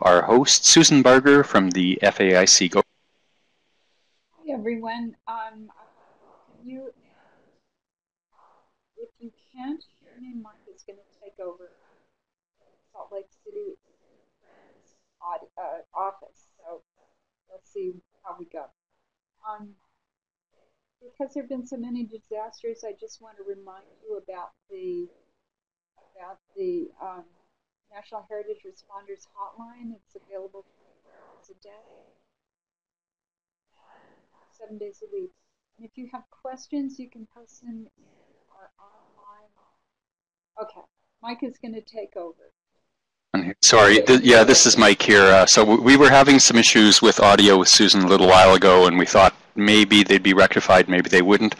our host, Susan Barger from the FAIC. Go. Hi, everyone. Um, you, if you can't hear me, Mark is going to take over Salt Lake City uh, office. So let's see how we go. Um, because there have been so many disasters, I just want to remind you about the about the um, National Heritage Responders Hotline. It's available 24 hours a day, seven days a week. And if you have questions, you can post them in our online. Okay, Mike is going to take over. Sorry, th yeah, this is Mike here. Uh, so we were having some issues with audio with Susan a little while ago, and we thought maybe they'd be rectified, maybe they wouldn't.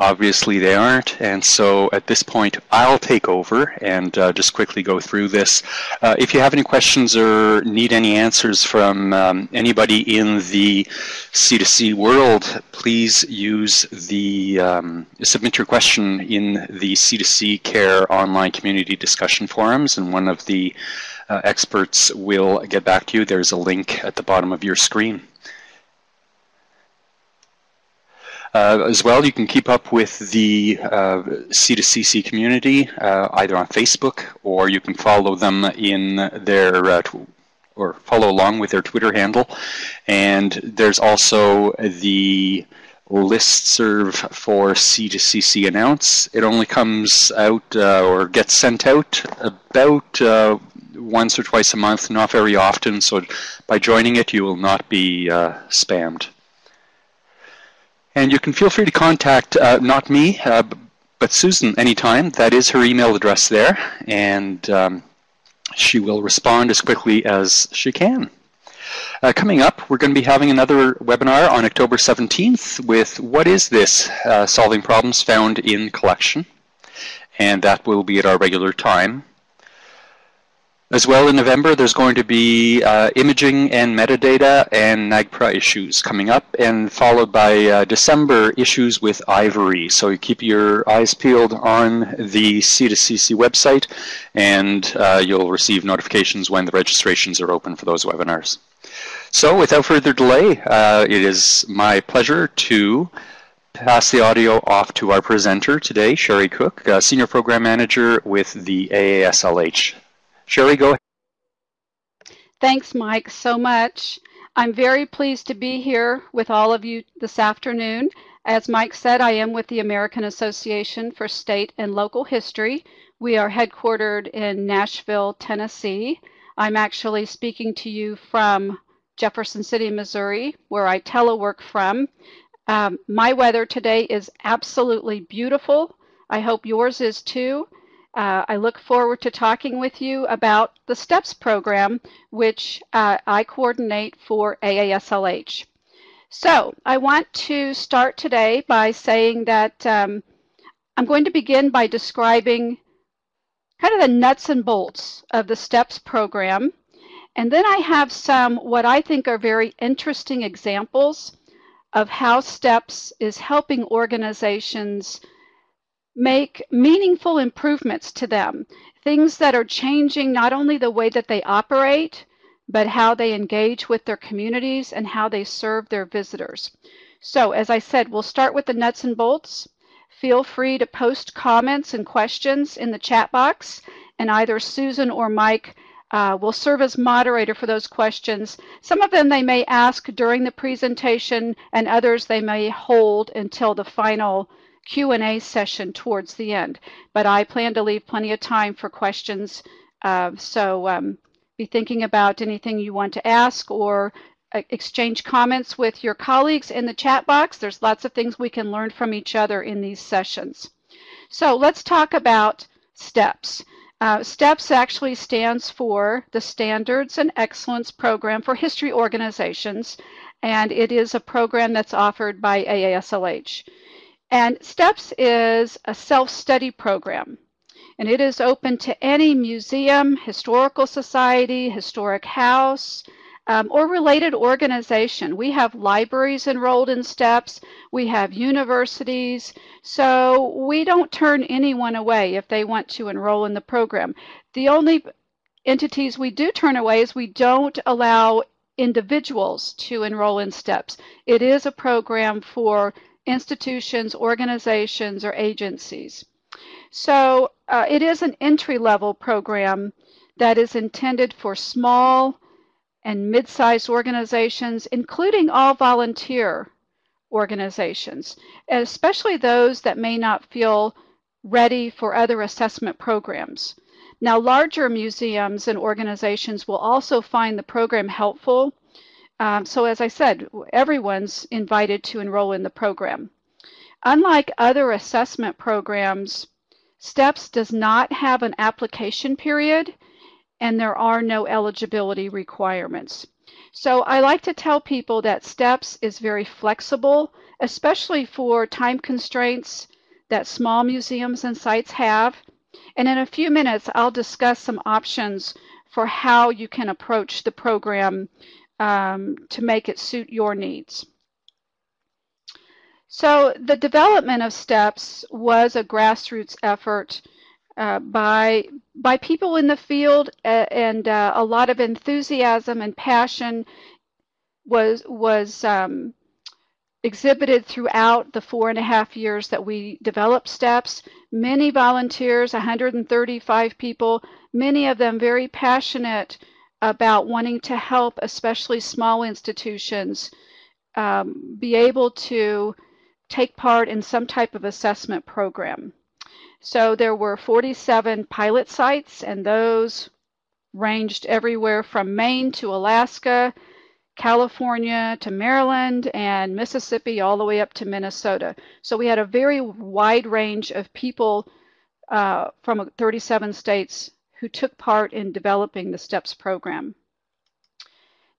Obviously they aren't, and so at this point I'll take over and uh, just quickly go through this. Uh, if you have any questions or need any answers from um, anybody in the C2C world, please use the, um, submit your question in the C2C Care online community discussion forums and one of the uh, experts will get back to you. There's a link at the bottom of your screen. Uh, as well, you can keep up with the uh, C2CC community uh, either on Facebook or you can follow them in their uh, or follow along with their Twitter handle. And there's also the list serve for C2CC announce. It only comes out uh, or gets sent out about uh, once or twice a month, not very often. So by joining it, you will not be spammed. And you can feel free to contact uh, not me, uh, but Susan anytime. That is her email address there, and um, she will respond as quickly as she can. Uh, coming up, we're going to be having another webinar on October 17th with What is this? Uh, solving problems found in collection. And that will be at our regular time. As well in November, there's going to be uh, imaging and metadata and NAGPRA issues coming up, and followed by uh, December issues with Ivory. So you keep your eyes peeled on the C2CC website, and uh, you'll receive notifications when the registrations are open for those webinars. So without further delay, uh, it is my pleasure to pass the audio off to our presenter today, Cherie Cook, uh, Senior Program Manager with the AASLH. Cherie, go ahead. Thanks, Mike, so much. I'm very pleased to be here with all of you this afternoon. As Mike said, I am with the American Association for State and Local History. We are headquartered in Nashville, Tennessee. I'm actually speaking to you from Jefferson City, Missouri, where I telework from. Um, my weather today is absolutely beautiful. I hope yours is too. Uh, I look forward to talking with you about the STEPS program, which uh, I coordinate for AASLH. So I want to start today by saying that um, I'm going to begin by describing kind of the nuts and bolts of the STEPS program. And then I have some what I think are very interesting examples of how STEPS is helping organizations make meaningful improvements to them, things that are changing not only the way that they operate, but how they engage with their communities and how they serve their visitors. So as I said, we'll start with the nuts and bolts. Feel free to post comments and questions in the chat box, and either Susan or Mike uh, will serve as moderator for those questions. Some of them they may ask during the presentation, and others they may hold until the final Q&A session towards the end, but I plan to leave plenty of time for questions. Uh, so um, be thinking about anything you want to ask or uh, exchange comments with your colleagues in the chat box. There's lots of things we can learn from each other in these sessions. So let's talk about STEPS. Uh, STEPS actually stands for the Standards and Excellence Program for History Organizations, and it is a program that's offered by AASLH. And STEPS is a self-study program. And it is open to any museum, historical society, historic house, um, or related organization. We have libraries enrolled in STEPS. We have universities. So we don't turn anyone away if they want to enroll in the program. The only entities we do turn away is we don't allow individuals to enroll in STEPS. It is a program for institutions, organizations, or agencies. So uh, it is an entry-level program that is intended for small and mid-sized organizations, including all volunteer organizations, especially those that may not feel ready for other assessment programs. Now, larger museums and organizations will also find the program helpful. Um, so as I said, everyone's invited to enroll in the program. Unlike other assessment programs, STEPS does not have an application period and there are no eligibility requirements. So I like to tell people that STEPS is very flexible, especially for time constraints that small museums and sites have. And in a few minutes, I'll discuss some options for how you can approach the program um, to make it suit your needs. So the development of STEPS was a grassroots effort uh, by by people in the field, uh, and uh, a lot of enthusiasm and passion was was um, exhibited throughout the four and a half years that we developed STEPS. Many volunteers, 135 people, many of them very passionate about wanting to help, especially small institutions, um, be able to take part in some type of assessment program. So there were 47 pilot sites, and those ranged everywhere from Maine to Alaska, California to Maryland, and Mississippi all the way up to Minnesota. So we had a very wide range of people uh, from 37 states who took part in developing the STEPS program.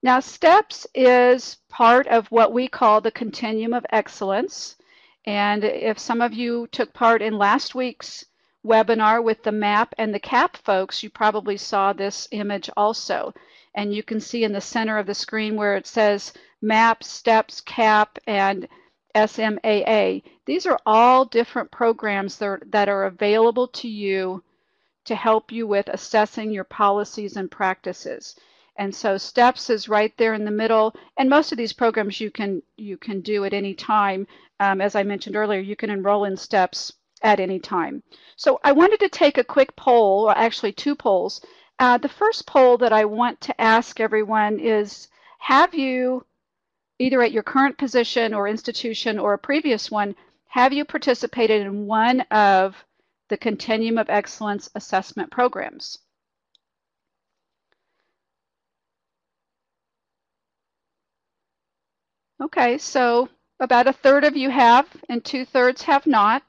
Now, STEPS is part of what we call the Continuum of Excellence. And if some of you took part in last week's webinar with the MAP and the CAP folks, you probably saw this image also. And you can see in the center of the screen where it says MAP, STEPS, CAP, and SMAA. These are all different programs that are, that are available to you to help you with assessing your policies and practices. And so STEPS is right there in the middle. And most of these programs you can you can do at any time. Um, as I mentioned earlier, you can enroll in STEPS at any time. So I wanted to take a quick poll, or actually two polls. Uh, the first poll that I want to ask everyone is, have you, either at your current position or institution or a previous one, have you participated in one of the Continuum of Excellence assessment programs? Okay, so about a third of you have and two thirds have not.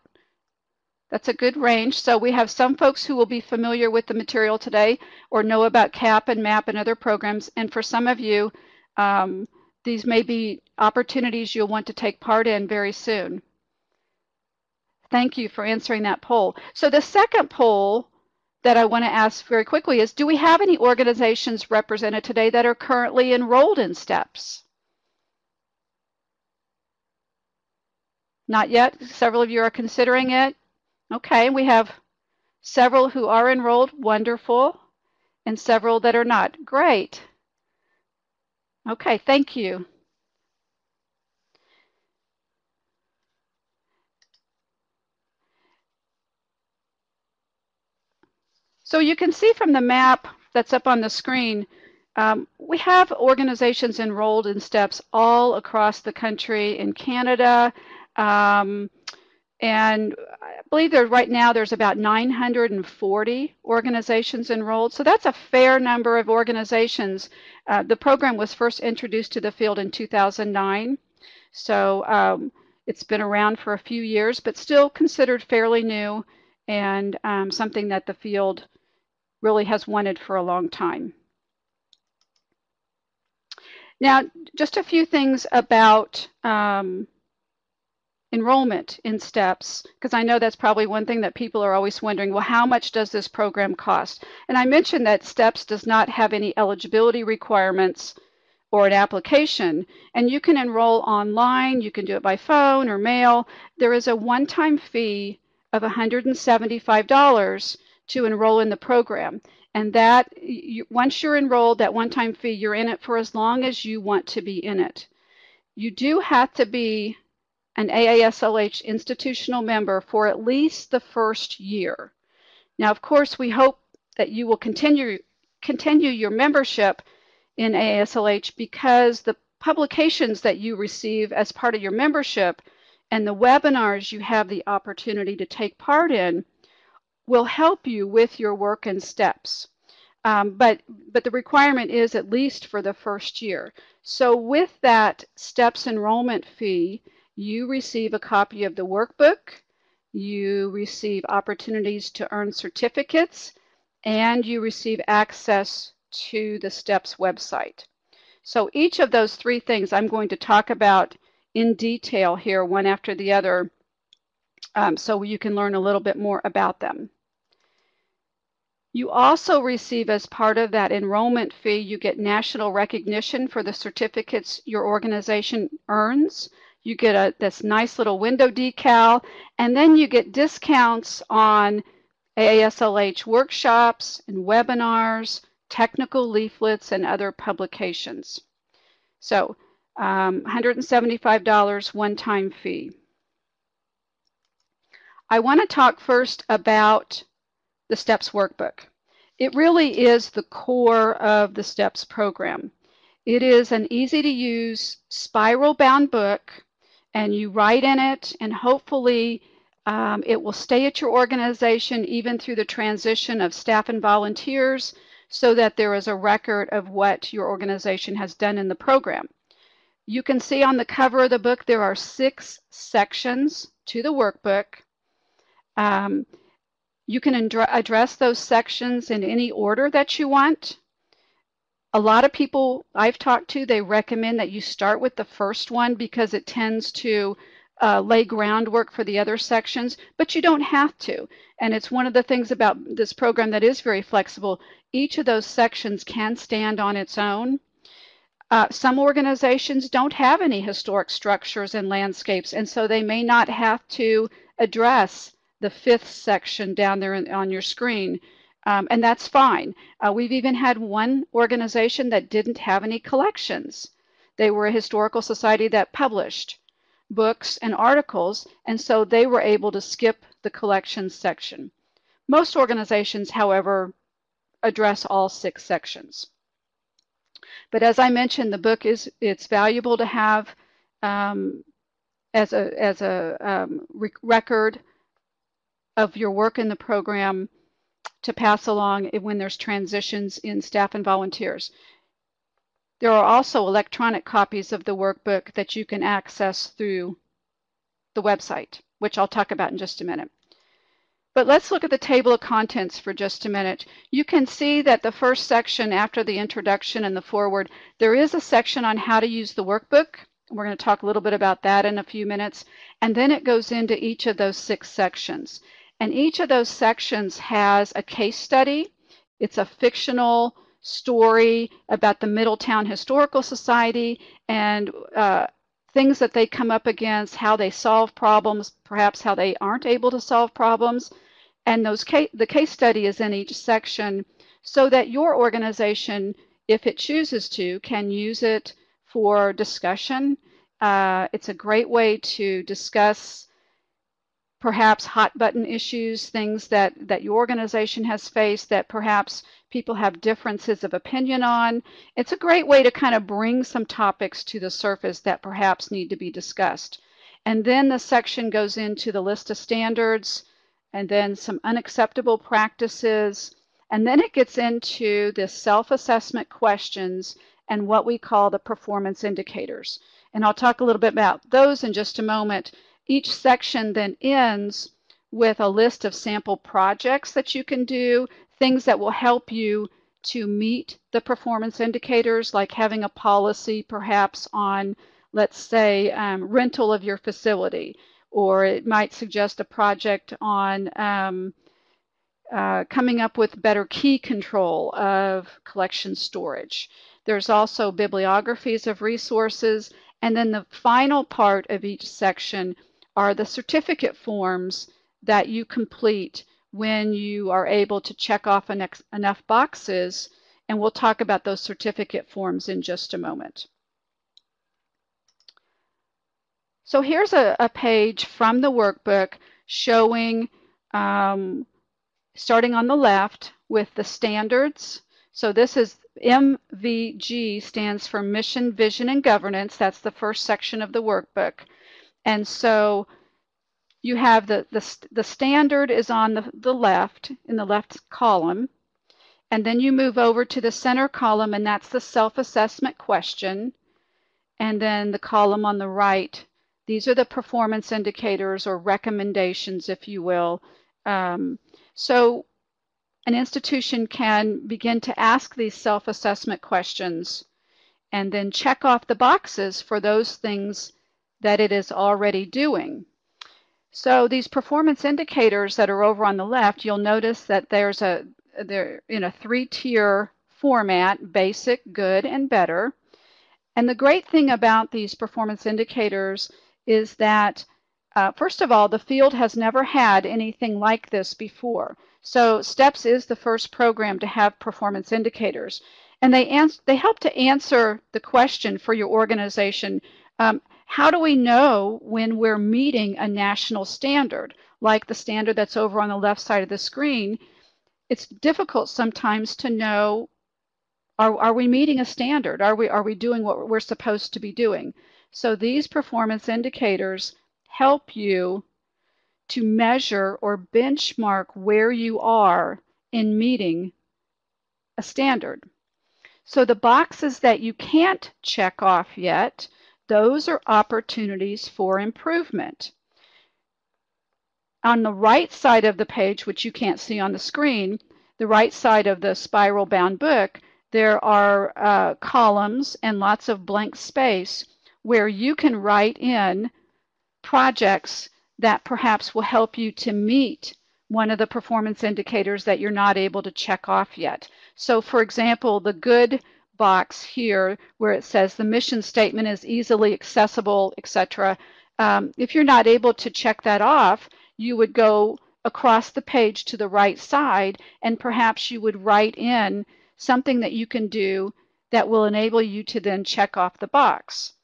That's a good range. So we have some folks who will be familiar with the material today or know about CAP and MAP and other programs. And for some of you, um, these may be opportunities you'll want to take part in very soon. Thank you for answering that poll. So the second poll that I want to ask very quickly is, do we have any organizations represented today that are currently enrolled in STEPS? Not yet. Several of you are considering it. Okay, we have several who are enrolled. Wonderful. And several that are not. Great. Okay, thank you. So you can see from the map that's up on the screen, um, we have organizations enrolled in STEPS all across the country in Canada, um, and I believe there right now there's about 940 organizations enrolled. So that's a fair number of organizations. Uh, the program was first introduced to the field in 2009. So um, it's been around for a few years, but still considered fairly new and um, something that the field really has wanted for a long time. Now, just a few things about um, enrollment in STEPS, because I know that's probably one thing that people are always wondering, well, how much does this program cost? And I mentioned that STEPS does not have any eligibility requirements or an application, and you can enroll online, you can do it by phone or mail. There is a one-time fee of $175 to enroll in the program. And that, you, once you're enrolled, that one-time fee, you're in it for as long as you want to be in it. You do have to be an AASLH institutional member for at least the first year. Now, of course, we hope that you will continue continue your membership in AASLH because the publications that you receive as part of your membership and the webinars you have the opportunity to take part in will help you with your work and steps. Um, but, but the requirement is at least for the first year. So with that steps enrollment fee, you receive a copy of the workbook, you receive opportunities to earn certificates, and you receive access to the STEPS website. So each of those three things I'm going to talk about in detail here, one after the other, um, so you can learn a little bit more about them. You also receive as part of that enrollment fee, you get national recognition for the certificates your organization earns. You get a this nice little window decal, and then you get discounts on AASLH workshops and webinars, technical leaflets, and other publications. So um, $175 one-time fee. I want to talk first about the STEPS workbook. It really is the core of the STEPS program. It is an easy to use spiral bound book and you write in it and hopefully um, it will stay at your organization even through the transition of staff and volunteers so that there is a record of what your organization has done in the program. You can see on the cover of the book there are six sections to the workbook. Um, you can address those sections in any order that you want. A lot of people I've talked to, they recommend that you start with the first one because it tends to uh, lay groundwork for the other sections, but you don't have to. And it's one of the things about this program that is very flexible. Each of those sections can stand on its own. Uh, some organizations don't have any historic structures and landscapes, and so they may not have to address the fifth section down there on your screen. Um, and that's fine. Uh, we've even had one organization that didn't have any collections. They were a historical society that published books, and articles, and so they were able to skip the collections section. Most organizations, however, address all six sections. But as I mentioned, the book is it's valuable to have um, as a as a um, record of your work in the program to pass along when there's transitions in staff and volunteers. There are also electronic copies of the workbook that you can access through the website, which I'll talk about in just a minute. But let's look at the table of contents for just a minute. You can see that the first section after the introduction and the foreword, there is a section on how to use the workbook. We're going to talk a little bit about that in a few minutes. And then it goes into each of those six sections. And each of those sections has a case study. It's a fictional story about the Middletown Historical Society and uh, things that they come up against, how they solve problems, perhaps how they aren't able to solve problems. And those case, the case study is in each section so that your organization, if it chooses to, can use it for discussion. Uh, it's a great way to discuss perhaps hot button issues, things that, that your organization has faced that perhaps people have differences of opinion on. It's a great way to kind of bring some topics to the surface that perhaps need to be discussed. And then the section goes into the list of standards and then some unacceptable practices. And then it gets into the self-assessment questions and what we call the performance indicators. And I'll talk a little bit about those in just a moment. Each section then ends with a list of sample projects that you can do, things that will help you to meet the performance indicators, like having a policy perhaps on, let's say, um, rental of your facility, or it might suggest a project on um, uh, coming up with better key control of collection storage. There's also bibliographies of resources, and then the final part of each section are the certificate forms that you complete when you are able to check off enough boxes, and we'll talk about those certificate forms in just a moment. So here's a, a page from the workbook showing, um, starting on the left with the standards. So this is MVG stands for Mission, Vision, and Governance. That's the first section of the workbook. And so you have the, the, the standard is on the, the left, in the left column. And then you move over to the center column, and that's the self-assessment question. And then the column on the right these are the performance indicators or recommendations, if you will. Um, so an institution can begin to ask these self-assessment questions and then check off the boxes for those things that it is already doing. So these performance indicators that are over on the left, you'll notice that there's a they're in a three-tier format, basic, good, and better. And the great thing about these performance indicators is that, uh, first of all, the field has never had anything like this before. So STEPS is the first program to have performance indicators. And they, they help to answer the question for your organization, um, how do we know when we're meeting a national standard, like the standard that's over on the left side of the screen? It's difficult sometimes to know, are, are we meeting a standard? Are we, are we doing what we're supposed to be doing? So these performance indicators help you to measure or benchmark where you are in meeting a standard. So the boxes that you can't check off yet, those are opportunities for improvement. On the right side of the page, which you can't see on the screen, the right side of the spiral bound book, there are uh, columns and lots of blank space where you can write in projects that perhaps will help you to meet one of the performance indicators that you're not able to check off yet. So for example, the good box here where it says the mission statement is easily accessible, etc. Um, if you're not able to check that off, you would go across the page to the right side and perhaps you would write in something that you can do that will enable you to then check off the box.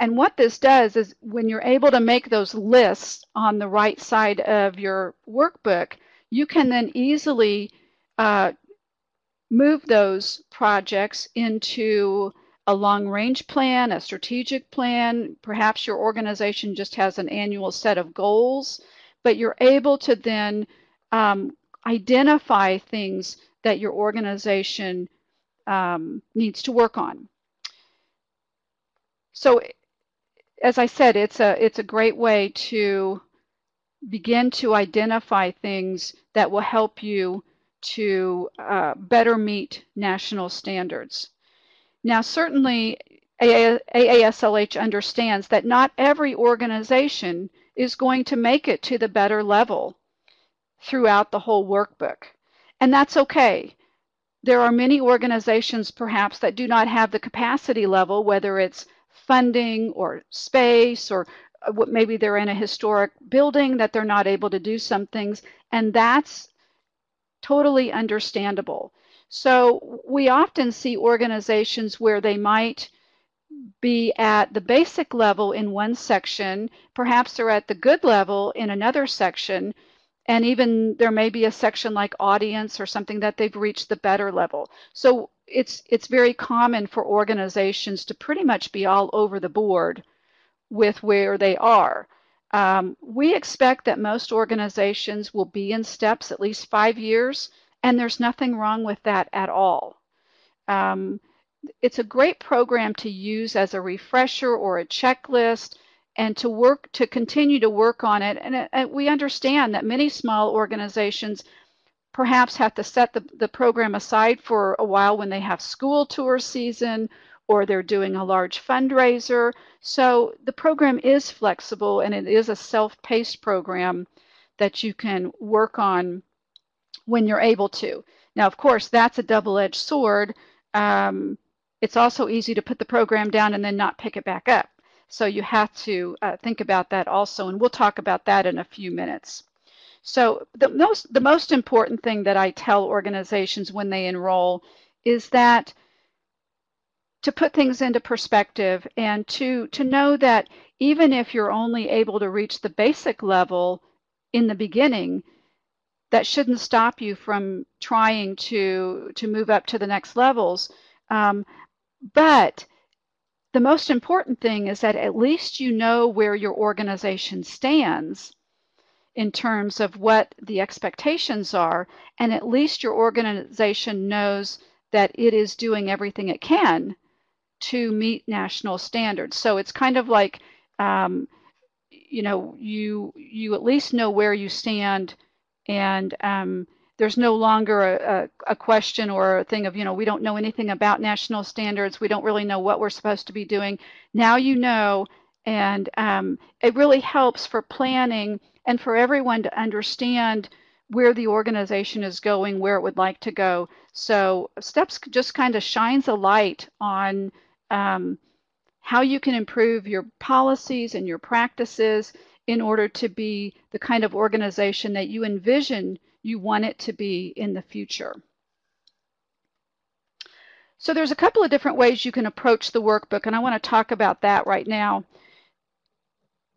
And what this does is when you're able to make those lists on the right side of your workbook, you can then easily uh, move those projects into a long range plan, a strategic plan. Perhaps your organization just has an annual set of goals, but you're able to then um, identify things that your organization um, needs to work on. So as I said, it's a it's a great way to begin to identify things that will help you to uh, better meet national standards. Now, certainly, AASLH understands that not every organization is going to make it to the better level throughout the whole workbook. And that's okay. There are many organizations perhaps that do not have the capacity level, whether it's funding or space or uh, maybe they're in a historic building that they're not able to do some things and that's totally understandable so we often see organizations where they might be at the basic level in one section perhaps they're at the good level in another section and even there may be a section like audience or something that they've reached the better level so it's it's very common for organizations to pretty much be all over the board with where they are. Um, we expect that most organizations will be in steps at least five years, and there's nothing wrong with that at all. Um, it's a great program to use as a refresher or a checklist and to work to continue to work on it. And, and we understand that many small organizations perhaps have to set the, the program aside for a while when they have school tour season or they're doing a large fundraiser. So the program is flexible and it is a self-paced program that you can work on when you're able to. Now, of course, that's a double-edged sword. Um, it's also easy to put the program down and then not pick it back up. So you have to uh, think about that also, and we'll talk about that in a few minutes. So the most the most important thing that I tell organizations when they enroll is that to put things into perspective and to to know that even if you're only able to reach the basic level in the beginning, that shouldn't stop you from trying to to move up to the next levels. Um, but the most important thing is that at least you know where your organization stands in terms of what the expectations are, and at least your organization knows that it is doing everything it can to meet national standards. So it's kind of like, um, you know, you you at least know where you stand, and um, there's no longer a, a, a, question or a thing of, you know, we don't know anything about national standards. We don't really know what we're supposed to be doing. Now you know, and um, it really helps for planning and for everyone to understand where the organization is going, where it would like to go. So STEPS just kind of shines a light on um, how you can improve your policies and your practices in order to be the kind of organization that you envision you want it to be in the future. So there's a couple of different ways you can approach the workbook, and I want to talk about that right now.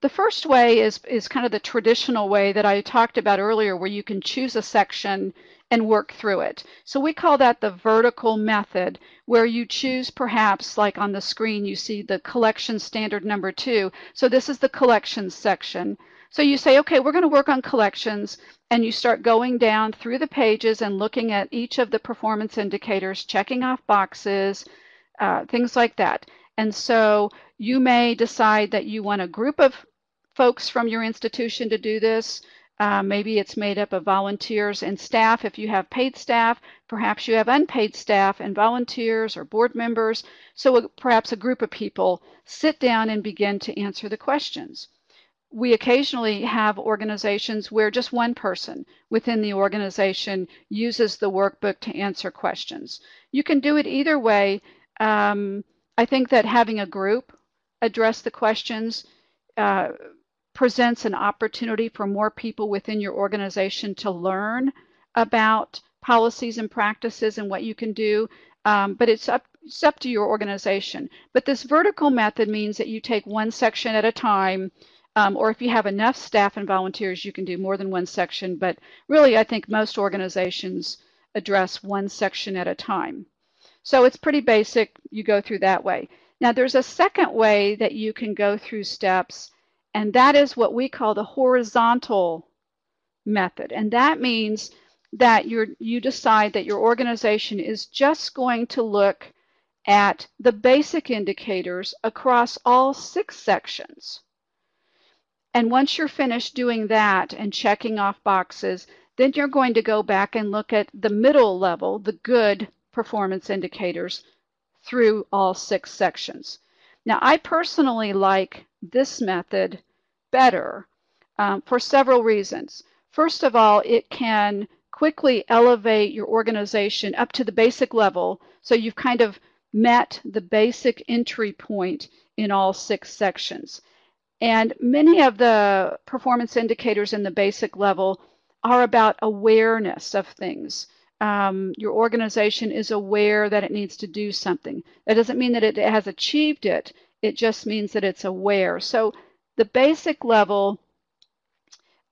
The first way is, is kind of the traditional way that I talked about earlier, where you can choose a section and work through it. So we call that the vertical method, where you choose perhaps, like on the screen, you see the collection standard number two. So this is the collections section. So you say, okay, we're going to work on collections, and you start going down through the pages and looking at each of the performance indicators, checking off boxes, uh, things like that. And so you may decide that you want a group of folks from your institution to do this. Uh, maybe it's made up of volunteers and staff. If you have paid staff, perhaps you have unpaid staff and volunteers or board members. So a, perhaps a group of people sit down and begin to answer the questions we occasionally have organizations where just one person within the organization uses the workbook to answer questions. You can do it either way. Um, I think that having a group address the questions uh, presents an opportunity for more people within your organization to learn about policies and practices and what you can do. Um, but it's up, it's up to your organization. But this vertical method means that you take one section at a time um, or if you have enough staff and volunteers, you can do more than one section. But really, I think most organizations address one section at a time. So it's pretty basic. You go through that way. Now, there's a second way that you can go through steps, and that is what we call the horizontal method. And that means that you you decide that your organization is just going to look at the basic indicators across all six sections. And once you're finished doing that and checking off boxes, then you're going to go back and look at the middle level, the good performance indicators through all six sections. Now, I personally like this method better um, for several reasons. First of all, it can quickly elevate your organization up to the basic level. So you've kind of met the basic entry point in all six sections. And many of the performance indicators in the basic level are about awareness of things. Um, your organization is aware that it needs to do something. That doesn't mean that it has achieved it. It just means that it's aware. So the basic level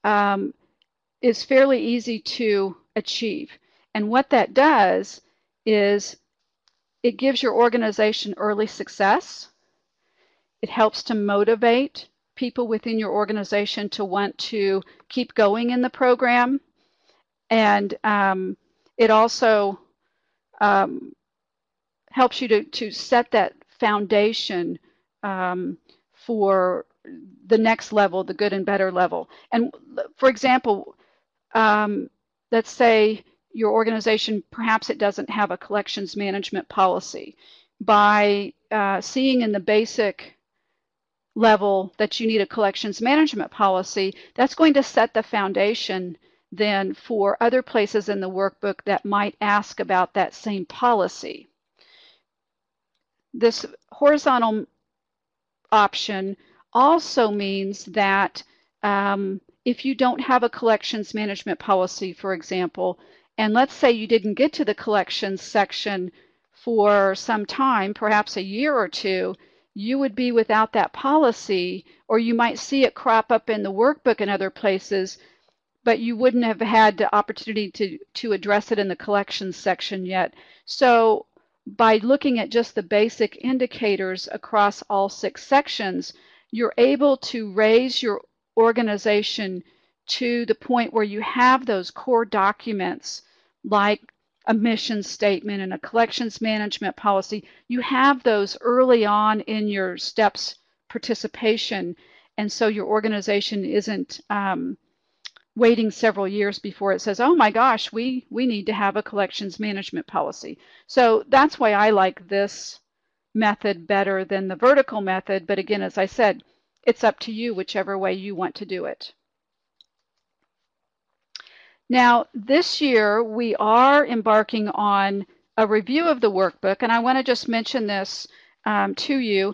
um, is fairly easy to achieve. And what that does is it gives your organization early success. It helps to motivate people within your organization to want to keep going in the program. And um, it also um, helps you to, to set that foundation um, for the next level, the good and better level. And for example, um, let's say your organization, perhaps it doesn't have a collections management policy. By uh, seeing in the basic level that you need a collections management policy, that's going to set the foundation then for other places in the workbook that might ask about that same policy. This horizontal option also means that um, if you don't have a collections management policy, for example, and let's say you didn't get to the collections section for some time, perhaps a year or two, you would be without that policy, or you might see it crop up in the workbook and other places, but you wouldn't have had the opportunity to, to address it in the collections section yet. So by looking at just the basic indicators across all six sections, you're able to raise your organization to the point where you have those core documents like a mission statement and a collections management policy. You have those early on in your steps participation. And so your organization isn't um, waiting several years before it says, oh my gosh, we, we need to have a collections management policy. So that's why I like this method better than the vertical method. But again, as I said, it's up to you whichever way you want to do it. Now, this year we are embarking on a review of the workbook, and I want to just mention this um, to you.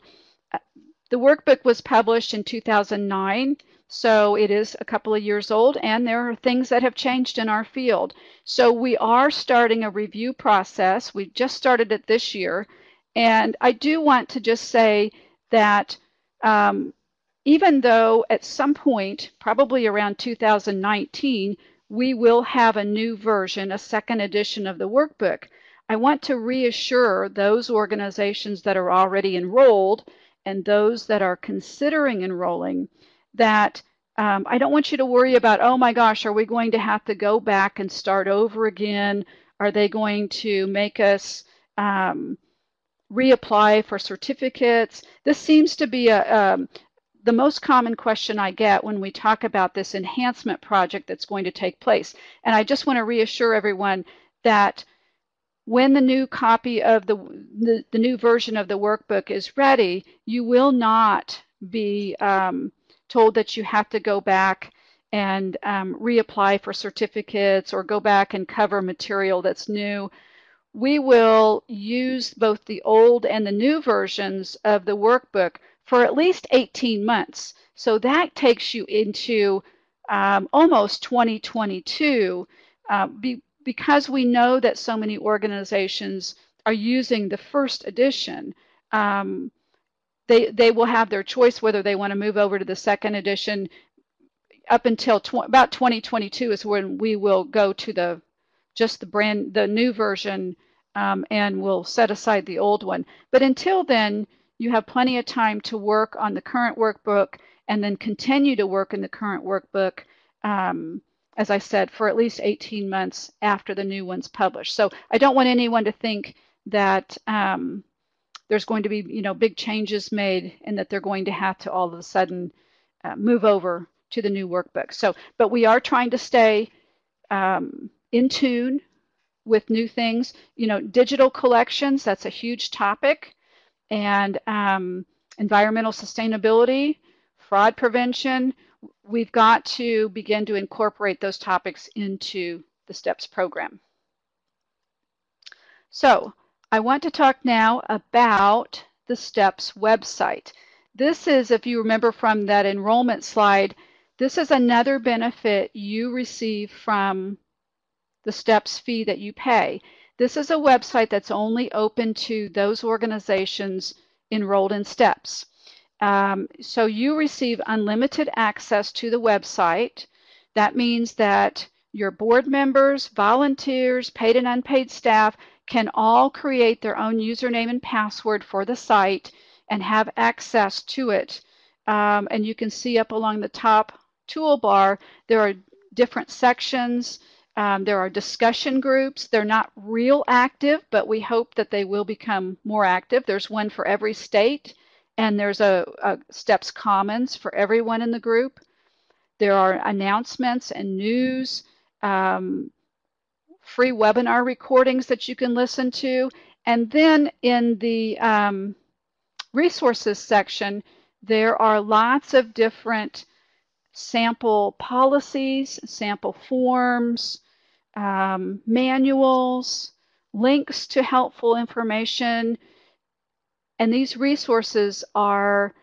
The workbook was published in 2009, so it is a couple of years old, and there are things that have changed in our field. So we are starting a review process. We just started it this year, and I do want to just say that um, even though at some point, probably around 2019, we will have a new version, a second edition of the workbook. I want to reassure those organizations that are already enrolled and those that are considering enrolling that um, I don't want you to worry about, oh my gosh, are we going to have to go back and start over again? Are they going to make us um, reapply for certificates? This seems to be a, um, the most common question I get when we talk about this enhancement project that's going to take place. And I just want to reassure everyone that when the new copy of the, the, the new version of the workbook is ready, you will not be um, told that you have to go back and um, reapply for certificates or go back and cover material that's new. We will use both the old and the new versions of the workbook for at least 18 months. So that takes you into um, almost 2022 uh, be, because we know that so many organizations are using the first edition. Um, they, they will have their choice whether they want to move over to the second edition up until tw about 2022 is when we will go to the just the brand the new version um, and we'll set aside the old one. But until then, you have plenty of time to work on the current workbook and then continue to work in the current workbook, um, as I said, for at least 18 months after the new one's published. So I don't want anyone to think that um, there's going to be, you know, big changes made and that they're going to have to all of a sudden uh, move over to the new workbook. So, but we are trying to stay um, in tune with new things. You know, digital collections, that's a huge topic and um, environmental sustainability, fraud prevention, we've got to begin to incorporate those topics into the STEPS program. So I want to talk now about the STEPS website. This is, if you remember from that enrollment slide, this is another benefit you receive from the STEPS fee that you pay. This is a website that's only open to those organizations enrolled in STEPS. Um, so you receive unlimited access to the website. That means that your board members, volunteers, paid and unpaid staff can all create their own username and password for the site and have access to it. Um, and you can see up along the top toolbar, there are different sections um, there are discussion groups. They're not real active, but we hope that they will become more active. There's one for every state, and there's a, a STEPS Commons for everyone in the group. There are announcements and news, um, free webinar recordings that you can listen to. And then in the um, resources section, there are lots of different sample policies, sample forms, um, manuals, links to helpful information, and these resources are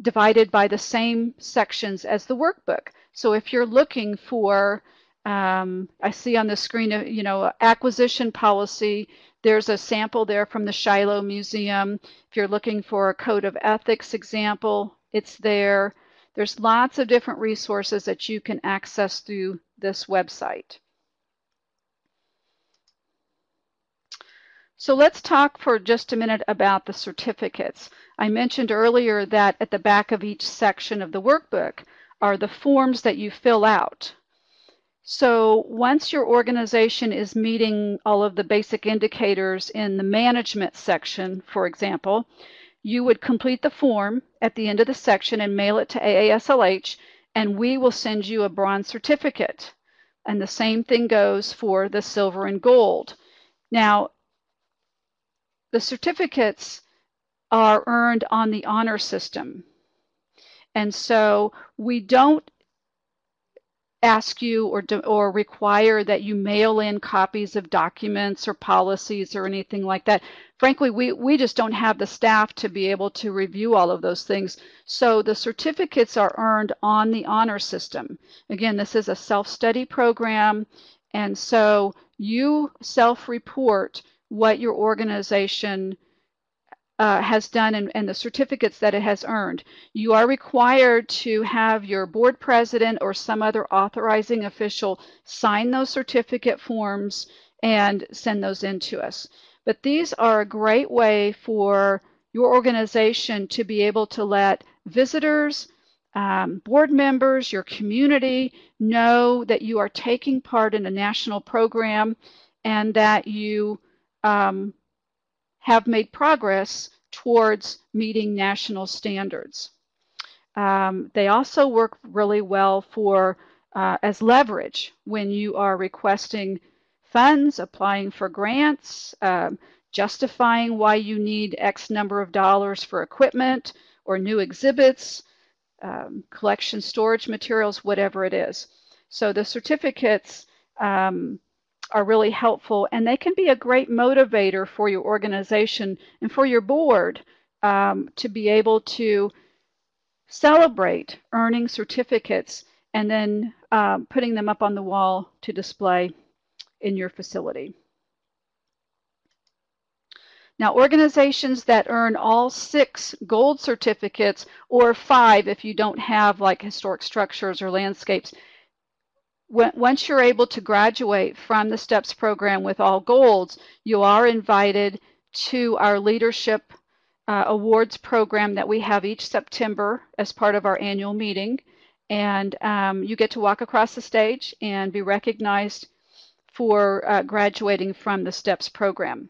divided by the same sections as the workbook. So if you're looking for, um, I see on the screen, uh, you know, acquisition policy, there's a sample there from the Shiloh Museum. If you're looking for a code of ethics example, it's there. There's lots of different resources that you can access through this website. So let's talk for just a minute about the certificates. I mentioned earlier that at the back of each section of the workbook are the forms that you fill out. So once your organization is meeting all of the basic indicators in the management section, for example, you would complete the form at the end of the section and mail it to AASLH, and we will send you a bronze certificate. And the same thing goes for the silver and gold. Now, the certificates are earned on the honor system. And so we don't ask you or, or require that you mail in copies of documents or policies or anything like that. Frankly, we, we just don't have the staff to be able to review all of those things. So the certificates are earned on the honor system. Again, this is a self-study program. And so you self-report what your organization uh, has done and, and, the certificates that it has earned. You are required to have your board president or some other authorizing official sign those certificate forms and send those in to us. But these are a great way for your organization to be able to let visitors, um, board members, your community know that you are taking part in a national program and that you um, have made progress towards meeting national standards. Um, they also work really well for uh, as leverage when you are requesting funds, applying for grants, um, justifying why you need X number of dollars for equipment or new exhibits, um, collection storage materials, whatever it is. So the certificates um, are really helpful and they can be a great motivator for your organization and for your board um, to be able to celebrate earning certificates and then um, putting them up on the wall to display in your facility. Now, organizations that earn all six gold certificates, or five if you don't have like historic structures or landscapes, once you're able to graduate from the STEPS program with all golds, you are invited to our leadership uh, awards program that we have each September as part of our annual meeting. And um, you get to walk across the stage and be recognized for uh, graduating from the STEPS program.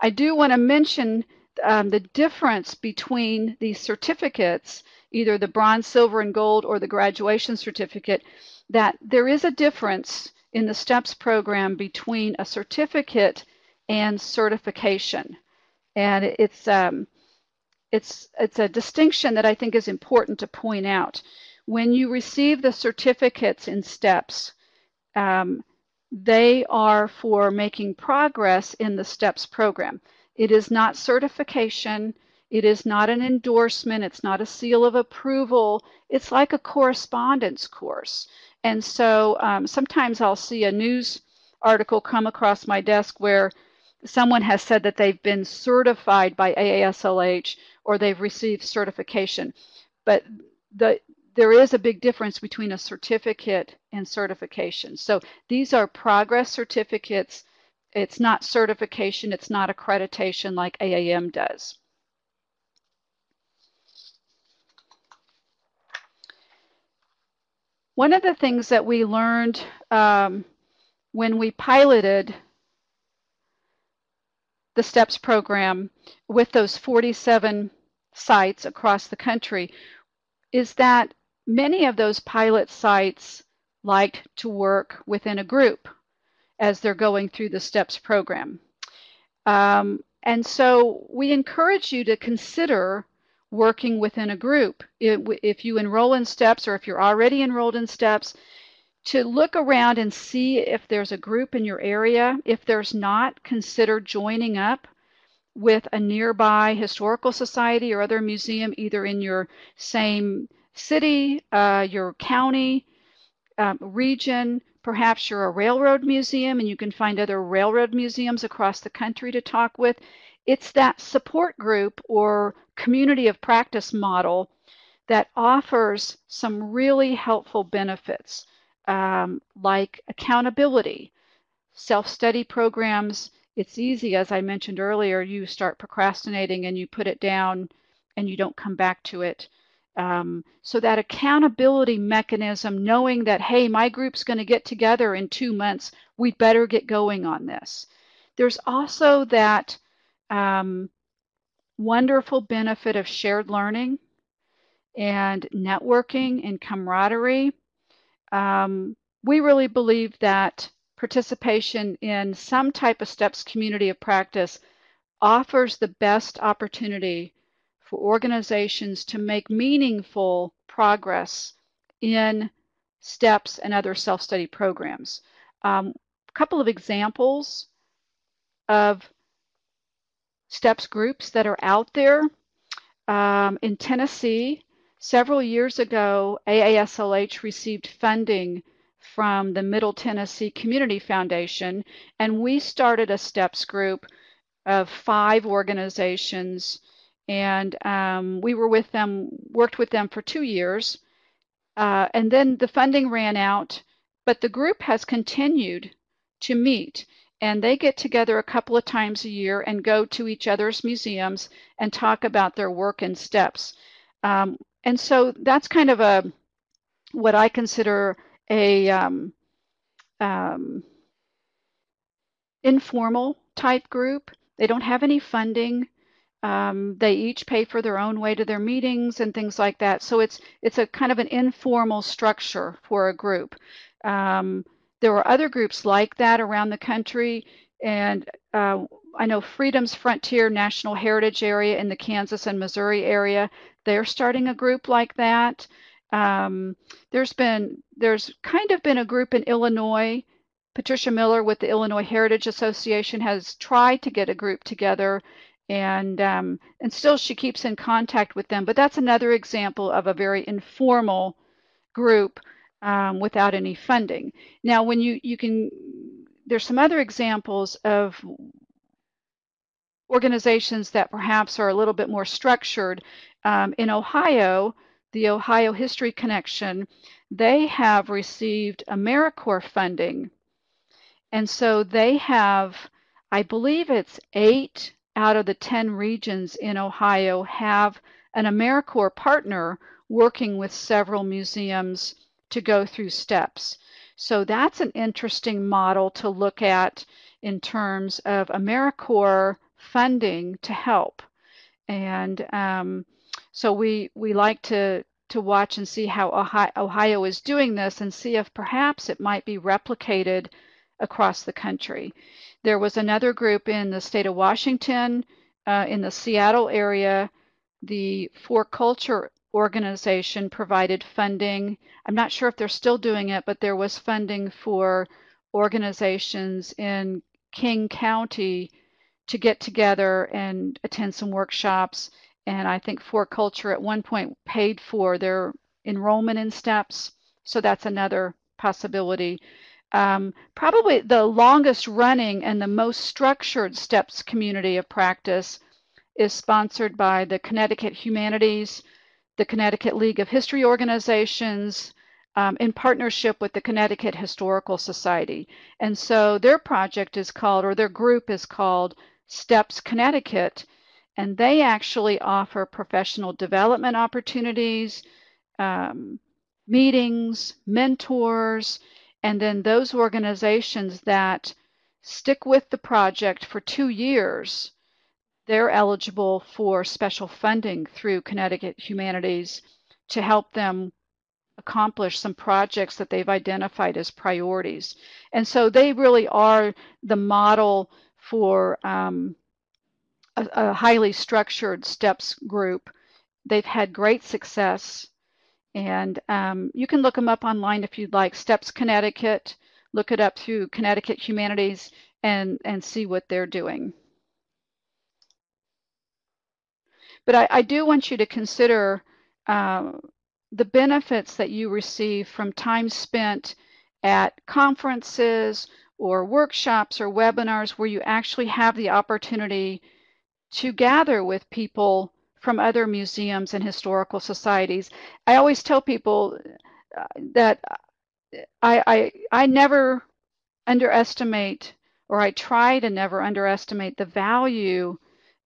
I do want to mention um, the difference between these certificates, either the bronze, silver, and gold or the graduation certificate that there is a difference in the STEPS program between a certificate and certification. And it's, um, it's, it's a distinction that I think is important to point out. When you receive the certificates in STEPS, um, they are for making progress in the STEPS program. It is not certification. It is not an endorsement. It's not a seal of approval. It's like a correspondence course. And so um, sometimes I'll see a news article come across my desk where someone has said that they've been certified by AASLH or they've received certification. But the, there is a big difference between a certificate and certification. So these are progress certificates. It's not certification. It's not accreditation like AAM does. One of the things that we learned um, when we piloted the STEPS program with those 47 sites across the country is that many of those pilot sites liked to work within a group as they're going through the STEPS program. Um, and so we encourage you to consider working within a group. If you enroll in STEPS or if you're already enrolled in STEPS, to look around and see if there's a group in your area. If there's not, consider joining up with a nearby historical society or other museum, either in your same city, uh, your county, um, region. Perhaps you're a railroad museum and you can find other railroad museums across the country to talk with. It's that support group or community of practice model that offers some really helpful benefits um, like accountability, self-study programs. It's easy, as I mentioned earlier, you start procrastinating and you put it down and you don't come back to it. Um, so that accountability mechanism, knowing that, hey, my group's going to get together in two months, we better get going on this. There's also that um, wonderful benefit of shared learning and networking and camaraderie. Um, we really believe that participation in some type of STEPS community of practice offers the best opportunity for organizations to make meaningful progress in STEPS and other self-study programs. Um, a couple of examples of STEPS groups that are out there. Um, in Tennessee, several years ago, AASLH received funding from the Middle Tennessee Community Foundation, and we started a STEPS group of five organizations and um, we were with them, worked with them for two years. Uh, and then the funding ran out, but the group has continued to meet. And they get together a couple of times a year and go to each other's museums and talk about their work and steps. Um, and so that's kind of a what I consider a um, um, informal type group. They don't have any funding. Um, they each pay for their own way to their meetings and things like that. So it's it's a kind of an informal structure for a group. Um, there are other groups like that around the country, and uh, I know Freedom's Frontier National Heritage Area in the Kansas and Missouri area. They're starting a group like that. Um, there's been there's kind of been a group in Illinois. Patricia Miller with the Illinois Heritage Association has tried to get a group together and um, and still she keeps in contact with them. But that's another example of a very informal group um, without any funding. Now, when you you can, there's some other examples of organizations that perhaps are a little bit more structured. Um, in Ohio, the Ohio History Connection, they have received AmeriCorps funding. And so they have, I believe it's eight out of the 10 regions in Ohio have an AmeriCorps partner working with several museums to go through steps. So that's an interesting model to look at in terms of AmeriCorps funding to help. And um, so we, we like to, to watch and see how Ohio, Ohio is doing this and see if perhaps it might be replicated across the country. There was another group in the state of Washington, uh, in the Seattle area. The 4Culture organization provided funding. I'm not sure if they're still doing it, but there was funding for organizations in King County to get together and attend some workshops. And I think 4Culture at one point paid for their enrollment in STEPS. So that's another possibility. Um, probably the longest running and the most structured STEPS community of practice is sponsored by the Connecticut Humanities, the Connecticut League of History Organizations, um, in partnership with the Connecticut Historical Society. And so their project is called, or their group is called STEPS Connecticut, and they actually offer professional development opportunities, um, meetings, mentors, and then those organizations that stick with the project for two years, they're eligible for special funding through Connecticut Humanities to help them accomplish some projects that they've identified as priorities. And so they really are the model for um, a, a highly structured STEPS group. They've had great success and um, you can look them up online if you'd like. STEPS Connecticut, look it up through Connecticut Humanities and, and see what they're doing. But I, I do want you to consider uh, the benefits that you receive from time spent at conferences or workshops or webinars where you actually have the opportunity to gather with people from other museums and historical societies. I always tell people uh, that I, I, I never underestimate, or I try to never underestimate the value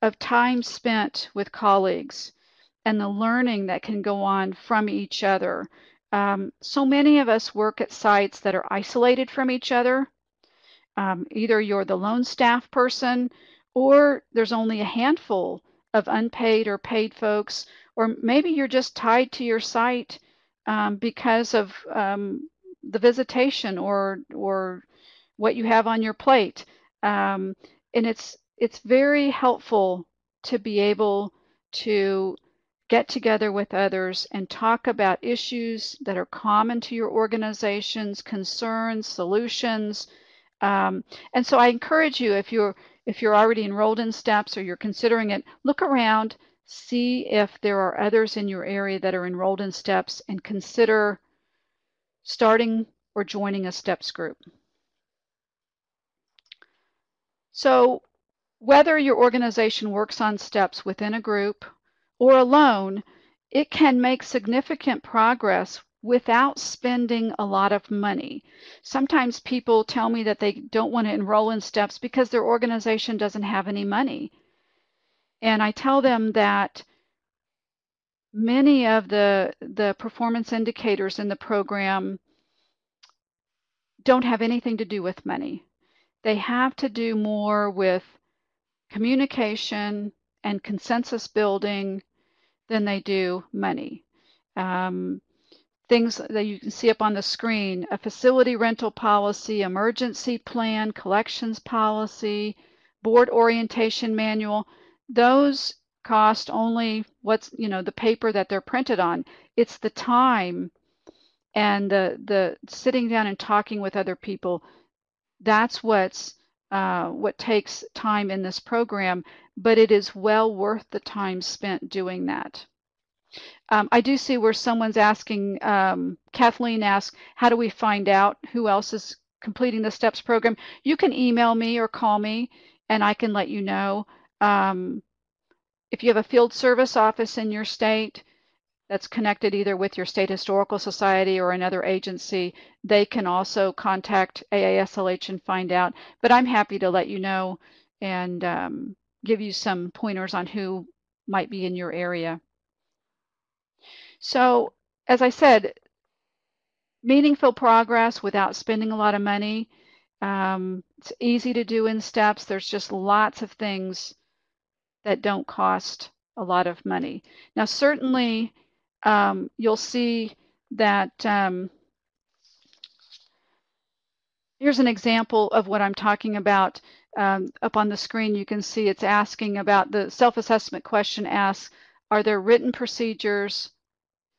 of time spent with colleagues and the learning that can go on from each other. Um, so many of us work at sites that are isolated from each other. Um, either you're the lone staff person or there's only a handful of unpaid or paid folks, or maybe you're just tied to your site um, because of um, the visitation or or what you have on your plate. Um, and it's it's very helpful to be able to get together with others and talk about issues that are common to your organizations, concerns, solutions. Um, and so I encourage you, if you're if you're already enrolled in STEPS or you're considering it, look around, see if there are others in your area that are enrolled in STEPS, and consider starting or joining a STEPS group. So whether your organization works on STEPS within a group or alone, it can make significant progress without spending a lot of money. Sometimes people tell me that they don't want to enroll in STEPS because their organization doesn't have any money. And I tell them that many of the, the performance indicators in the program don't have anything to do with money. They have to do more with communication and consensus building than they do money. Um, things that you can see up on the screen, a facility rental policy, emergency plan, collections policy, board orientation manual, those cost only what's, you know, the paper that they're printed on. It's the time and the, the sitting down and talking with other people. That's what's uh, what takes time in this program, but it is well worth the time spent doing that. Um, I do see where someone's asking, um, Kathleen asked, how do we find out who else is completing the STEPS program? You can email me or call me and I can let you know. Um, if you have a field service office in your state that's connected either with your state historical society or another agency, they can also contact AASLH and find out. But I'm happy to let you know and um, give you some pointers on who might be in your area. So as I said, meaningful progress without spending a lot of money. Um, it's easy to do in steps. There's just lots of things that don't cost a lot of money. Now, certainly, um, you'll see that um, here's an example of what I'm talking about. Um, up on the screen, you can see it's asking about the self-assessment question asks, are there written procedures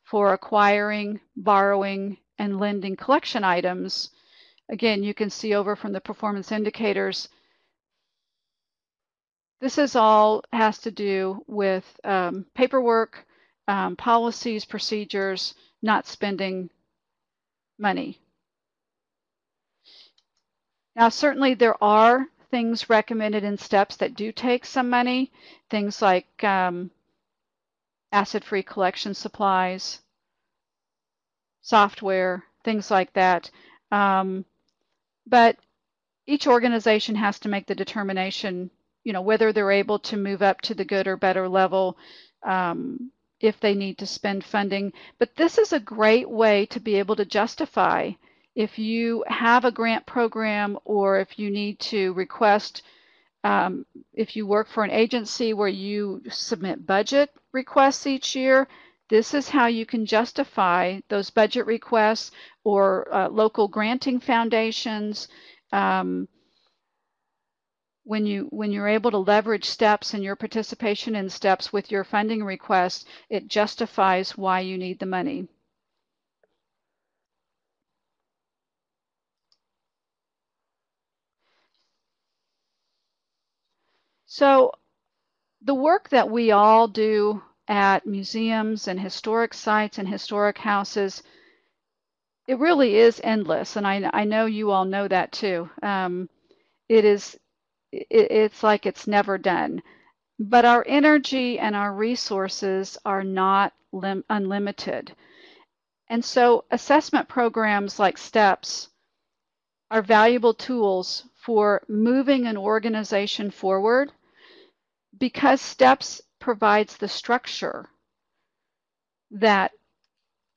for acquiring, borrowing, and lending collection items. Again, you can see over from the performance indicators, this is all has to do with um, paperwork, um, policies, procedures, not spending money. Now, certainly there are things recommended in steps that do take some money, things like um, acid-free collection supplies, software, things like that. Um, but each organization has to make the determination, you know, whether they're able to move up to the good or better level um, if they need to spend funding. But this is a great way to be able to justify if you have a grant program or if you need to request um, if you work for an agency where you submit budget requests each year, this is how you can justify those budget requests or uh, local granting foundations. Um, when you when you're able to leverage steps and your participation in steps with your funding request, it justifies why you need the money. So the work that we all do at museums and historic sites and historic houses, it really is endless. And I, I know you all know that too. Um, it is, it, it's like it's never done. But our energy and our resources are not unlimited. And so assessment programs like STEPS are valuable tools for moving an organization forward because STEPS provides the structure that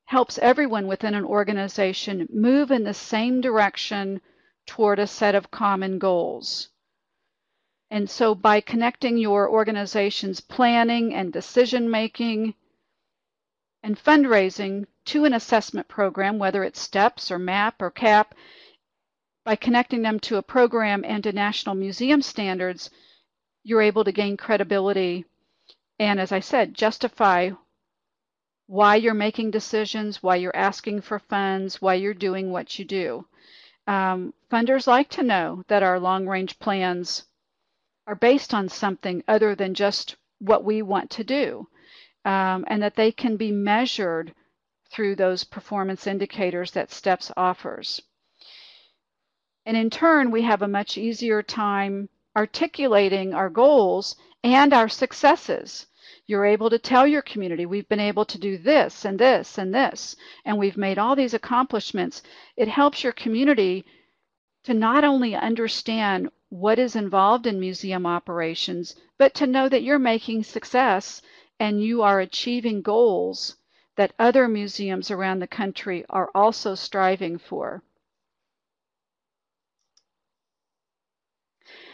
helps everyone within an organization move in the same direction toward a set of common goals. And so by connecting your organization's planning and decision making and fundraising to an assessment program, whether it's STEPS or MAP or CAP, by connecting them to a program and to national museum standards, you're able to gain credibility and, as I said, justify why you're making decisions, why you're asking for funds, why you're doing what you do. Um, funders like to know that our long range plans are based on something other than just what we want to do, um, and that they can be measured through those performance indicators that STEPS offers. And in turn, we have a much easier time articulating our goals and our successes. You're able to tell your community, we've been able to do this and this and this, and we've made all these accomplishments. It helps your community to not only understand what is involved in museum operations, but to know that you're making success and you are achieving goals that other museums around the country are also striving for.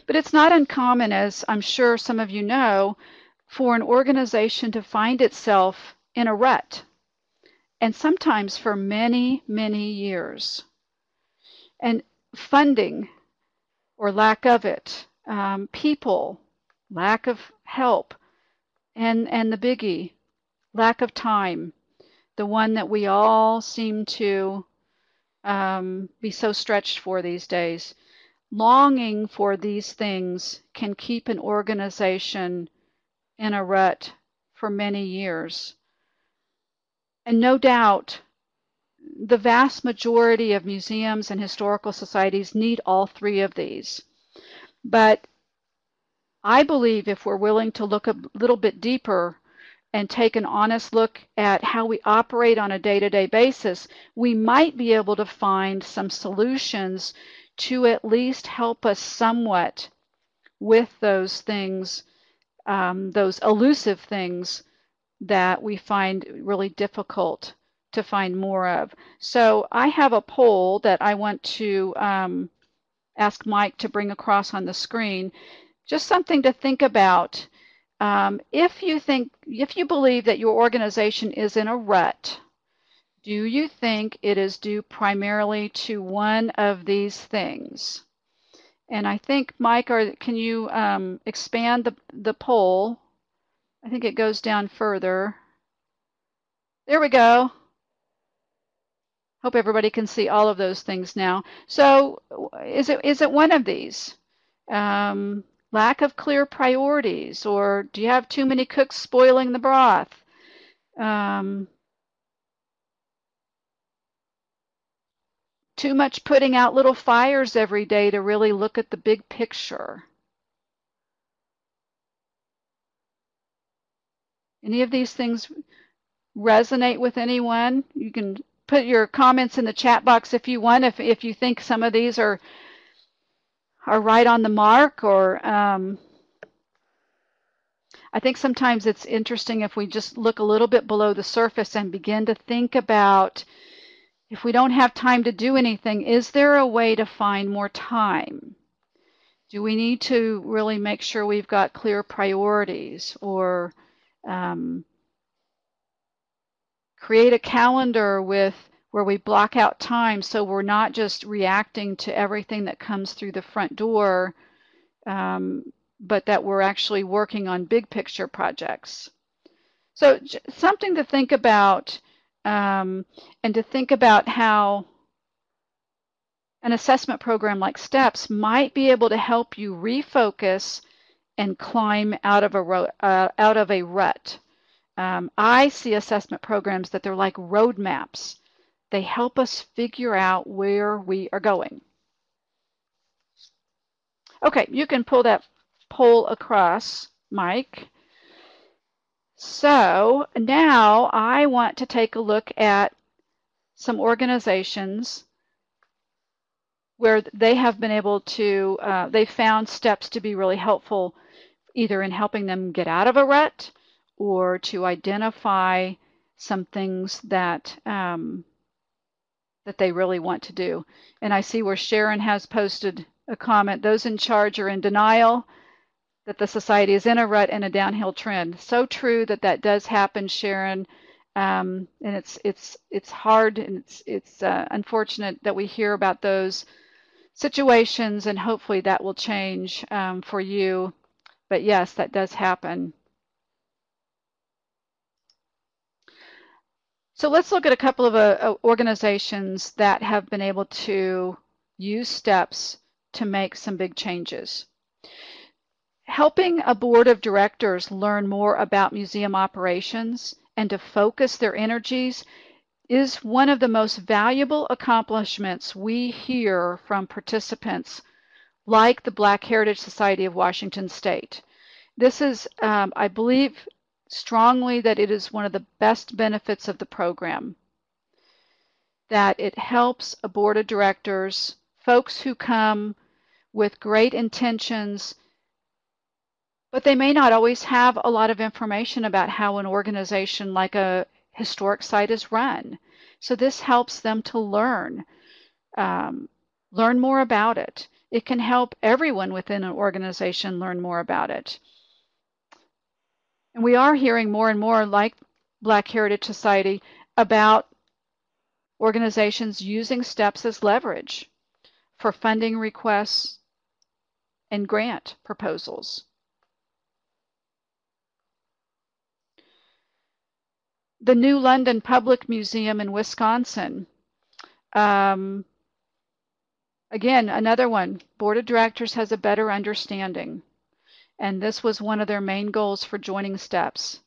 But it's not uncommon, as I'm sure some of you know, for an organization to find itself in a rut, and sometimes for many, many years. And funding or lack of it, um, people, lack of help, and, and the biggie, lack of time, the one that we all seem to um, be so stretched for these days. Longing for these things can keep an organization in a rut for many years. And no doubt, the vast majority of museums and historical societies need all three of these. But I believe if we're willing to look a little bit deeper and take an honest look at how we operate on a day to day basis, we might be able to find some solutions to at least help us somewhat with those things, um, those elusive things that we find really difficult to find more of. So I have a poll that I want to um, ask Mike to bring across on the screen. Just something to think about. Um, if you think, if you believe that your organization is in a rut, do you think it is due primarily to one of these things? And I think, Mike, or can you um, expand the, the poll? I think it goes down further. There we go. Hope everybody can see all of those things now. So is it is it one of these? Um, lack of clear priorities, or do you have too many cooks spoiling the broth? Um, too much putting out little fires every day to really look at the big picture. Any of these things resonate with anyone? You can put your comments in the chat box if you want, if, if you think some of these are are right on the mark or um, I think sometimes it's interesting if we just look a little bit below the surface and begin to think about if we don't have time to do anything, is there a way to find more time? Do we need to really make sure we've got clear priorities or um, create a calendar with where we block out time so we're not just reacting to everything that comes through the front door, um, but that we're actually working on big picture projects. So something to think about um, and to think about how an assessment program like STEPS might be able to help you refocus and climb out of a, uh, out of a rut. Um, I see assessment programs that they're like roadmaps. They help us figure out where we are going. Okay, you can pull that poll across, Mike. So now I want to take a look at some organizations where they have been able to, uh, they found steps to be really helpful either in helping them get out of a rut or to identify some things that um, that they really want to do. And I see where Sharon has posted a comment, those in charge are in denial that the society is in a rut and a downhill trend. So true that that does happen, Sharon. Um, and it's it's it's hard and it's it's uh, unfortunate that we hear about those situations, and hopefully that will change um, for you. But yes, that does happen. So let's look at a couple of uh, organizations that have been able to use steps to make some big changes. Helping a board of directors learn more about museum operations and to focus their energies is one of the most valuable accomplishments we hear from participants like the Black Heritage Society of Washington State. This is, um, I believe strongly that it is one of the best benefits of the program, that it helps a board of directors, folks who come with great intentions, but they may not always have a lot of information about how an organization like a historic site is run. So this helps them to learn, um, learn more about it. It can help everyone within an organization learn more about it. And we are hearing more and more, like Black Heritage Society, about organizations using STEPS as leverage for funding requests and grant proposals. the New London Public Museum in Wisconsin. Um, again, another one. Board of Directors has a better understanding. And this was one of their main goals for joining STEPS.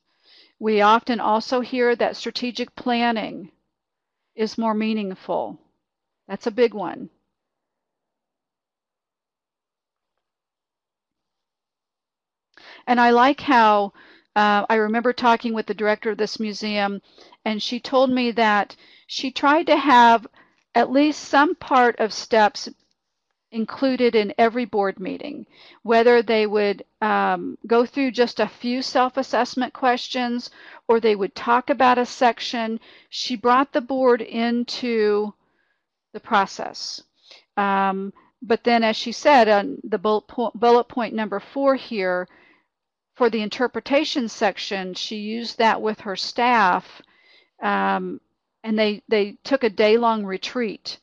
We often also hear that strategic planning is more meaningful. That's a big one. And I like how uh, I remember talking with the director of this museum, and she told me that she tried to have at least some part of steps included in every board meeting, whether they would um, go through just a few self-assessment questions or they would talk about a section. She brought the board into the process. Um, but then, as she said, on the bullet point, bullet point number four here, for the interpretation section, she used that with her staff, um, and they, they took a day-long retreat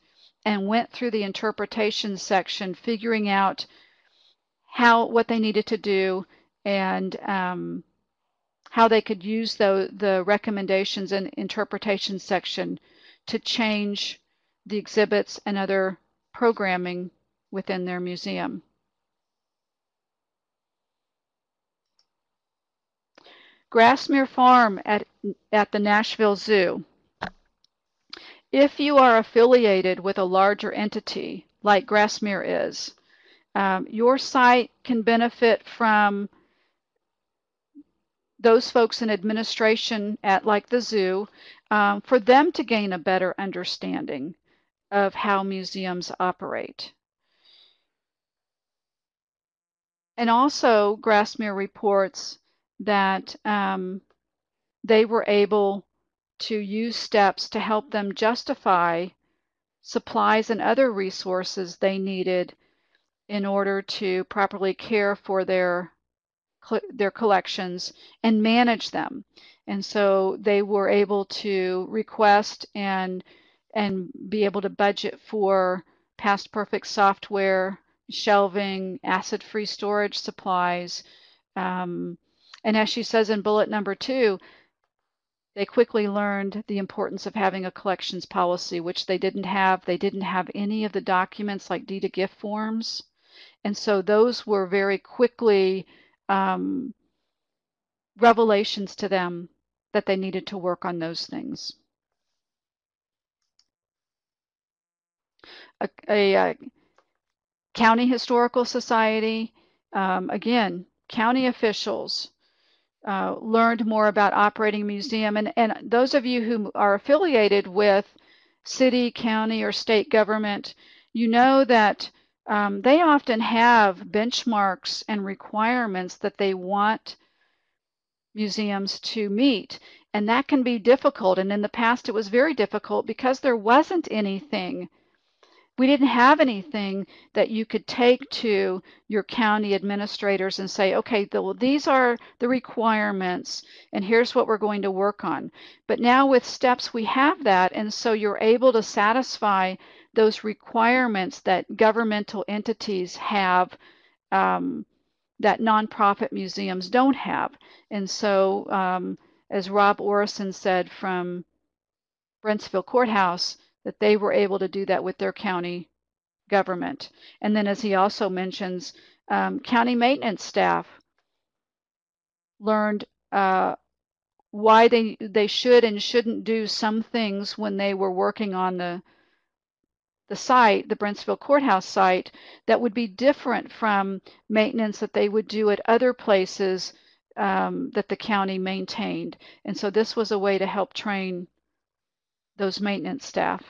and went through the interpretation section, figuring out how what they needed to do and um, how they could use the, the recommendations and interpretation section to change the exhibits and other programming within their museum. Grassmere Farm at, at the Nashville Zoo. If you are affiliated with a larger entity, like Grassmere is, um, your site can benefit from those folks in administration at like the zoo um, for them to gain a better understanding of how museums operate. And also Grassmere reports that um, they were able to use steps to help them justify supplies and other resources they needed in order to properly care for their their collections and manage them. And so they were able to request and and be able to budget for PastPerfect software, shelving, acid-free storage supplies, um, and as she says in bullet number two, they quickly learned the importance of having a collections policy, which they didn't have. They didn't have any of the documents like deed of gift forms. And so those were very quickly um, revelations to them that they needed to work on those things. A, a, a county historical society, um, again, county officials uh, learned more about operating a museum. And, and those of you who are affiliated with city, county, or state government, you know that um, they often have benchmarks and requirements that they want museums to meet. And that can be difficult. And in the past, it was very difficult because there wasn't anything we didn't have anything that you could take to your county administrators and say, okay, the, well, these are the requirements and here's what we're going to work on. But now with STEPS, we have that. And so you're able to satisfy those requirements that governmental entities have um, that nonprofit museums don't have. And so, um, as Rob Orrison said from Brentsville Courthouse, that they were able to do that with their county government. And then, as he also mentions, um, county maintenance staff learned uh, why they they should and shouldn't do some things when they were working on the the site, the Brentsville Courthouse site, that would be different from maintenance that they would do at other places um, that the county maintained. And so this was a way to help train those maintenance staff.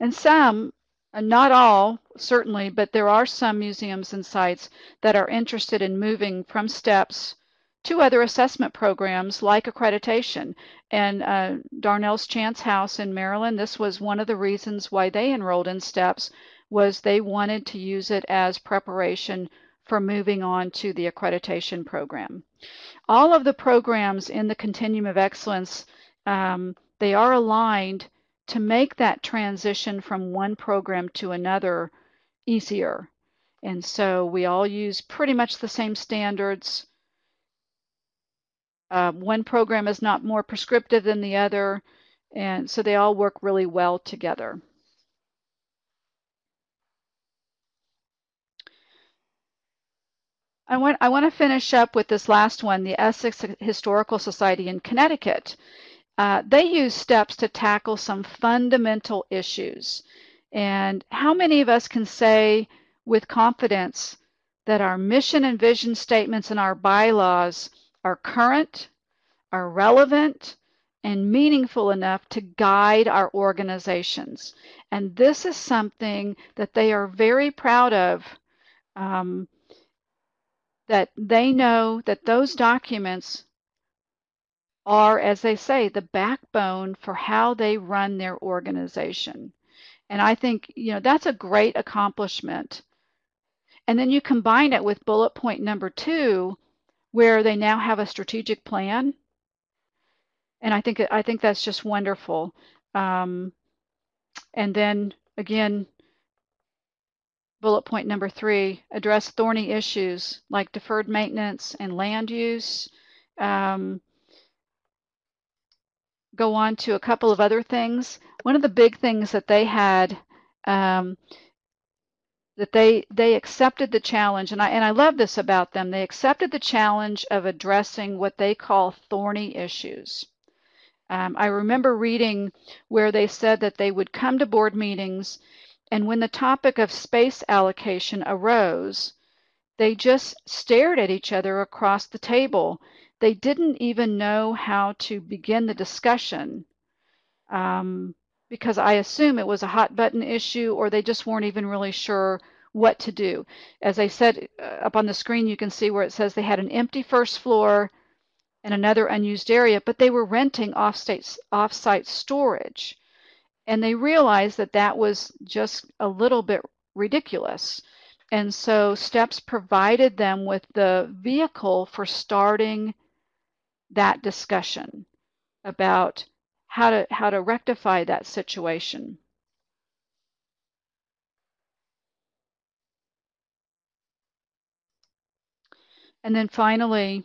And some, not all, certainly, but there are some museums and sites that are interested in moving from STEPS to other assessment programs like accreditation. And uh, Darnall's Chance House in Maryland, this was one of the reasons why they enrolled in STEPS was they wanted to use it as preparation for moving on to the accreditation program. All of the programs in the Continuum of Excellence, um, they are aligned to make that transition from one program to another easier. And so we all use pretty much the same standards. Uh, one program is not more prescriptive than the other, and so they all work really well together. I want, I want to finish up with this last one, the Essex Historical Society in Connecticut. Uh, they use steps to tackle some fundamental issues. And how many of us can say with confidence that our mission and vision statements and our bylaws are current, are relevant, and meaningful enough to guide our organizations? And this is something that they are very proud of. Um, that they know that those documents are, as they say, the backbone for how they run their organization. And I think, you know, that's a great accomplishment. And then you combine it with bullet point number two, where they now have a strategic plan. And I think I think that's just wonderful. Um, and then again, bullet point number three, address thorny issues like deferred maintenance and land use. Um, go on to a couple of other things. One of the big things that they had um, that they they accepted the challenge, and I and I love this about them. They accepted the challenge of addressing what they call thorny issues. Um, I remember reading where they said that they would come to board meetings, and when the topic of space allocation arose, they just stared at each other across the table they didn't even know how to begin the discussion um, because I assume it was a hot button issue or they just weren't even really sure what to do. As I said uh, up on the screen, you can see where it says they had an empty first floor and another unused area, but they were renting off-site off-site storage. And they realized that that was just a little bit ridiculous. And so STEPS provided them with the vehicle for starting that discussion about how to how to rectify that situation. And then finally,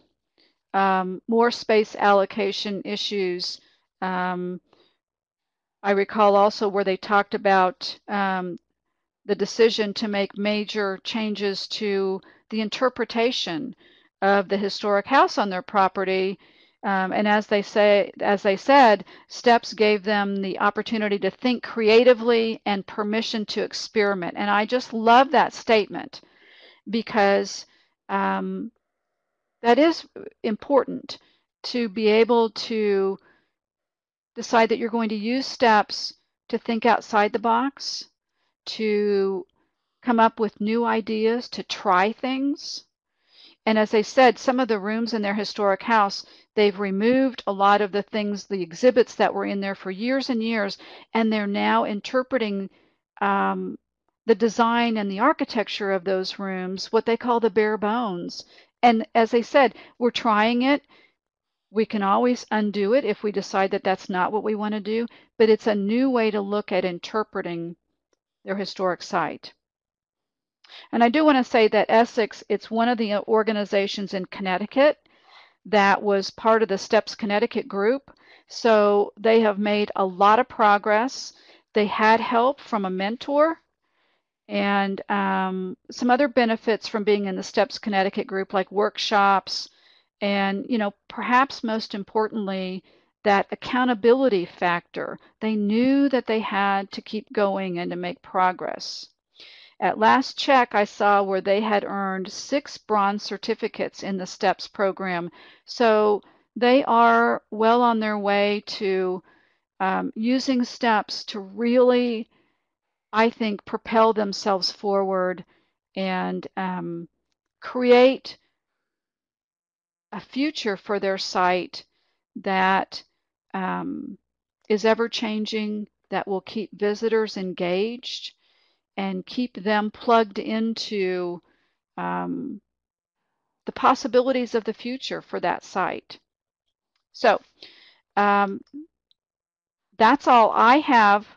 um, more space allocation issues. Um, I recall also where they talked about um, the decision to make major changes to the interpretation of the historic house on their property. Um, and as they say, as they said, steps gave them the opportunity to think creatively and permission to experiment. And I just love that statement because um, that is important to be able to decide that you're going to use steps to think outside the box, to come up with new ideas, to try things. And as I said, some of the rooms in their historic house, they've removed a lot of the things, the exhibits that were in there for years and years, and they're now interpreting um, the design and the architecture of those rooms, what they call the bare bones. And as I said, we're trying it. We can always undo it if we decide that that's not what we want to do, but it's a new way to look at interpreting their historic site. And I do want to say that Essex, it's one of the organizations in Connecticut that was part of the STEPS Connecticut group. So they have made a lot of progress. They had help from a mentor and um, some other benefits from being in the STEPS Connecticut group, like workshops, and you know, perhaps most importantly, that accountability factor. They knew that they had to keep going and to make progress. At last check, I saw where they had earned six bronze certificates in the STEPS program. So they are well on their way to um, using STEPS to really I think, propel themselves forward and um, create a future for their site that um, is ever changing, that will keep visitors engaged and keep them plugged into um, the possibilities of the future for that site. So um, that's all I have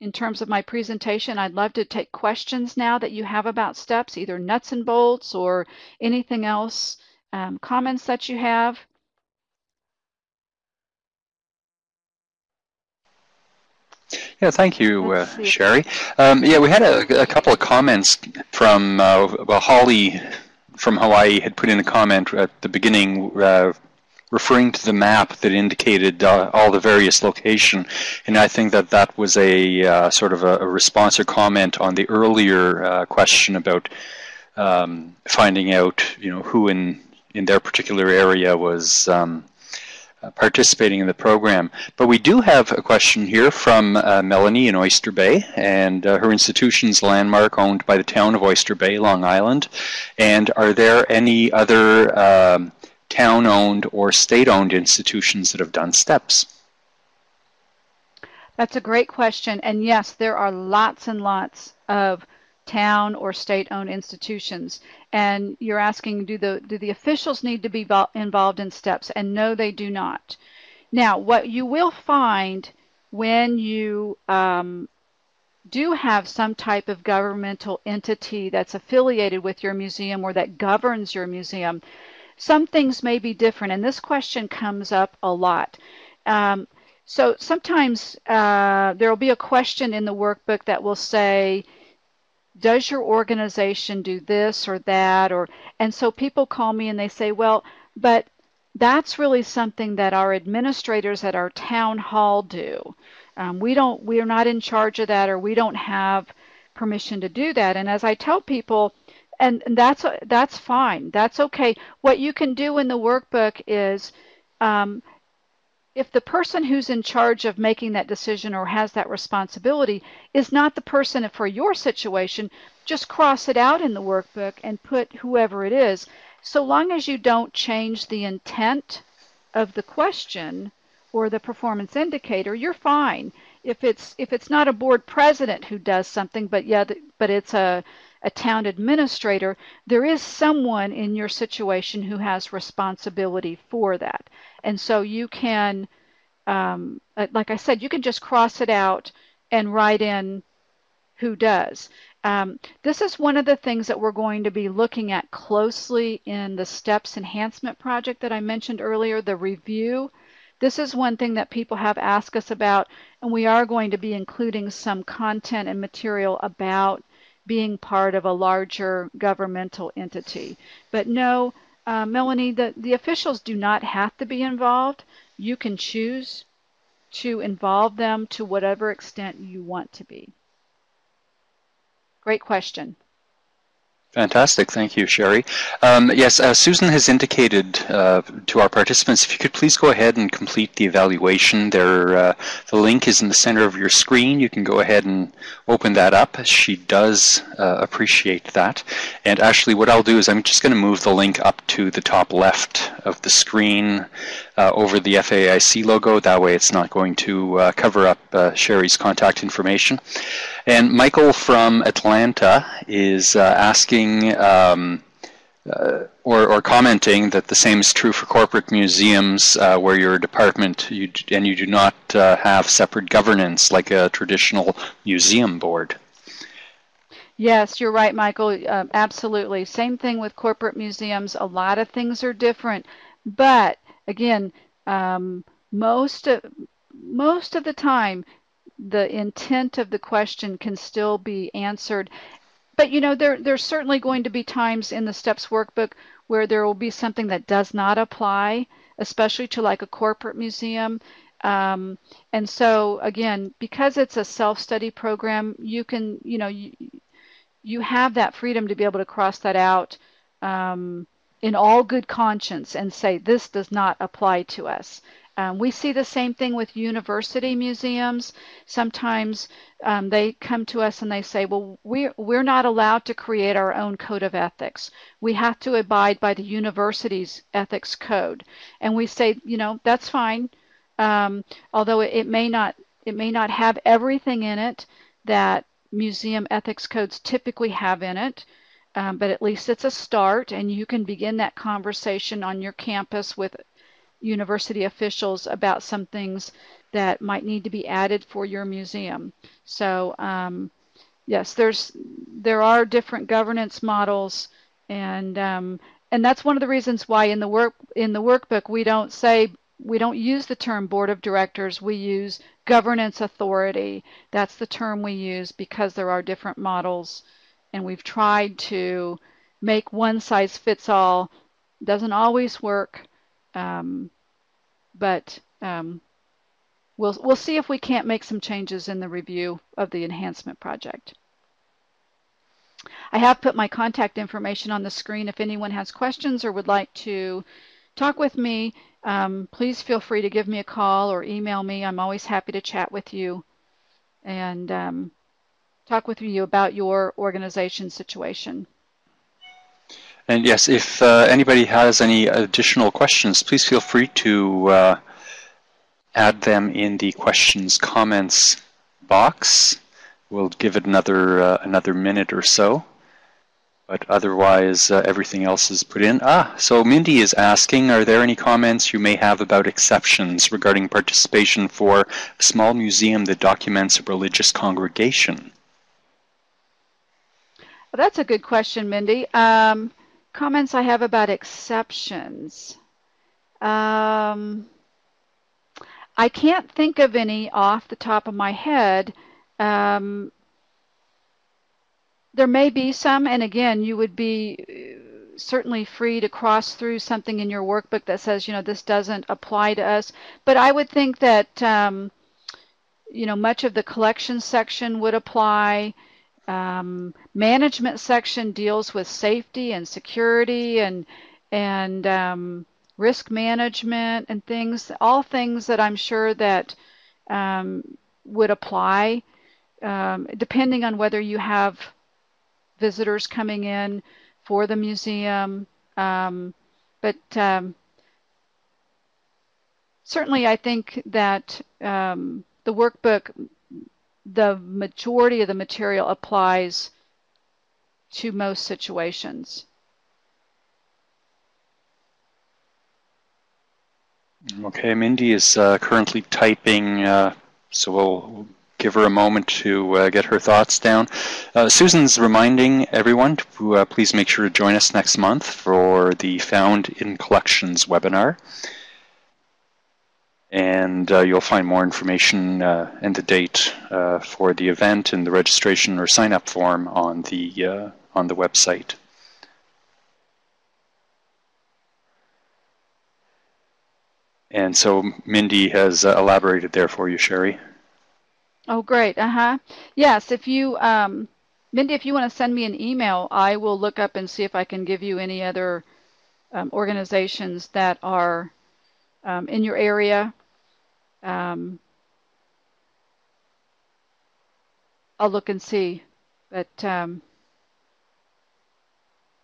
in terms of my presentation. I'd love to take questions now that you have about steps, either nuts and bolts or anything else, um, comments that you have. Yeah, thank you, uh, Cherie. Um, yeah, we had a, a, couple of comments from, uh, well, Holly from Hawaii had put in a comment at the beginning uh, referring to the map that indicated uh, all the various location. And I think that that was a uh, sort of a, a, response or comment on the earlier uh, question about um, finding out, you know, who in in their particular area was um, uh, participating in the program. But we do have a question here from uh, Melanie in Oyster Bay, and uh, her institution's landmark owned by the town of Oyster Bay, Long Island. And are there any other um, town-owned or state-owned institutions that have done steps? That's a great question. And yes, there are lots and lots of town or state-owned institutions. And you're asking, do the, do the officials need to be involved in steps? And no, they do not. Now, what you will find when you um, do have some type of governmental entity that's affiliated with your museum or that governs your museum, some things may be different, and this question comes up a lot. Um, so sometimes uh, there will be a question in the workbook that will say, does your organization do this or that? Or And so people call me and they say, well, but that's really something that our administrators at our town hall do. Um, we don't, we are not in charge of that or we don't have permission to do that. And as I tell people, and that's that's fine. That's okay. What you can do in the workbook is, um, if the person who's in charge of making that decision or has that responsibility is not the person for your situation, just cross it out in the workbook and put whoever it is. So long as you don't change the intent of the question or the performance indicator, you're fine. If it's if it's not a board president who does something, but yeah, but it's a a town administrator, there is someone in your situation who has responsibility for that. And so you can, um, uh, like I said, you can just cross it out and write in who does. Um, this is one of the things that we're going to be looking at closely in the STEPS enhancement project that I mentioned earlier, the review. This is one thing that people have asked us about, and we are going to be including some content and material about being part of a larger governmental entity. But no, uh, Melanie, the, the officials do not have to be involved. You can choose to involve them to whatever extent you want to be. Great question. Fantastic. Thank you, Cherie. Um, yes, uh, Susan has indicated uh, to our participants, if you could please go ahead and complete the evaluation. There, uh, the link is in the center of your screen. You can go ahead and open that up. She does uh, appreciate that. And actually, what I'll do is I'm just going to move the link up to the top left of the screen uh, over the FAIC logo. That way it's not going to uh, cover up Cherie's contact information. And Michael from Atlanta is asking asking um, uh, or, or, commenting that the same is true for corporate museums uh, where you're a department you, and you do not uh, have separate governance like a traditional museum board. Yes, you're right, Michael. Uh, absolutely. Same thing with corporate museums. A lot of things are different, but again, um, most of, most of the time, the intent of the question can still be answered. But you know there there's certainly going to be times in the steps workbook where there will be something that does not apply especially to like a corporate museum. Um, and so again because it's a self-study program you can you know you, you have that freedom to be able to cross that out um, in all good conscience and say this does not apply to us um, we see the same thing with university museums. Sometimes um, they come to us and they say, well, we're, we're not allowed to create our own code of ethics. We have to abide by the university's ethics code. And we say, you know, that's fine. Um, although it, it, may not it may not have everything in it that museum ethics codes typically have in it. Um, but at least it's a start and you can begin that conversation on your campus with university officials about some things that might need to be added for your museum. So um, yes, there's there are different governance models, and um, and that's one of the reasons why in the work in the workbook we don't say we don't use the term board of directors. We use governance authority. That's the term we use because there are different models, and we've tried to make one size fits all. Doesn't always work. Um, but um, we'll, we'll see if we can't make some changes in the review of the enhancement project. I have put my contact information on the screen. If anyone has questions or would like to talk with me, um, please feel free to give me a call or email me. I'm always happy to chat with you and um, talk with you about your organization situation. And yes, if uh, anybody has any additional questions, please feel free to uh, add them in the questions comments box. We'll give it another uh, another minute or so. But otherwise, uh, everything else is put in. Ah, so Mindy is asking, are there any comments you may have about exceptions regarding participation for a small museum that documents a religious congregation? Well, that's a good question, Mindy. Um, comments I have about exceptions. Um, I can't think of any off the top of my head. Um, there may be some, and again, you would be uh, certainly free to cross through something in your workbook that says, you know, this doesn't apply to us. But I would think that, um, you know, much of the collection section would apply. Um, management section deals with safety and security and and um, risk management and things, all things that I'm sure that um, would apply um, depending on whether you have visitors coming in for the museum. Um, but um, certainly I think that the workbook the majority of the material applies to most situations. Okay, Mindy is uh, currently typing, uh, so we'll give her a moment to uh, get her thoughts down. Uh, Susan's reminding everyone to uh, please make sure to join us next month for the Found in Collections webinar. And uh, you'll find more information uh, and the date uh, for the event and the registration or sign up form on the uh, on the website. And so Mindy has uh, elaborated there for you, Cherie. Oh, great. Uh huh. Yes, if you, um, Mindy, if you want to send me an email, I will look up and see if I can give you any other um, organizations that are um, in your area. Um, I'll look and see, but um,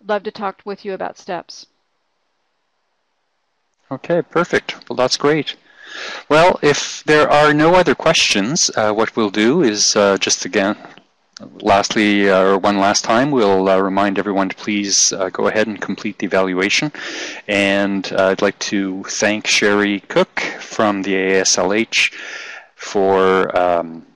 love to talk with you about steps. Okay, perfect. Well, that's great. Well, if there are no other questions, uh, what we'll do is uh, just again, lastly, uh, or one last time, we'll uh, remind everyone to please uh, go ahead and complete the evaluation. And uh, I'd like to thank Cherie Cook from the AASLH for um,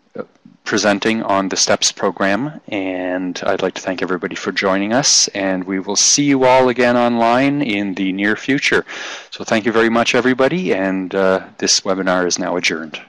presenting on the STEPS program. And I'd like to thank everybody for joining us. And we will see you all again online in the near future. So thank you very much, everybody. And uh, this webinar is now adjourned.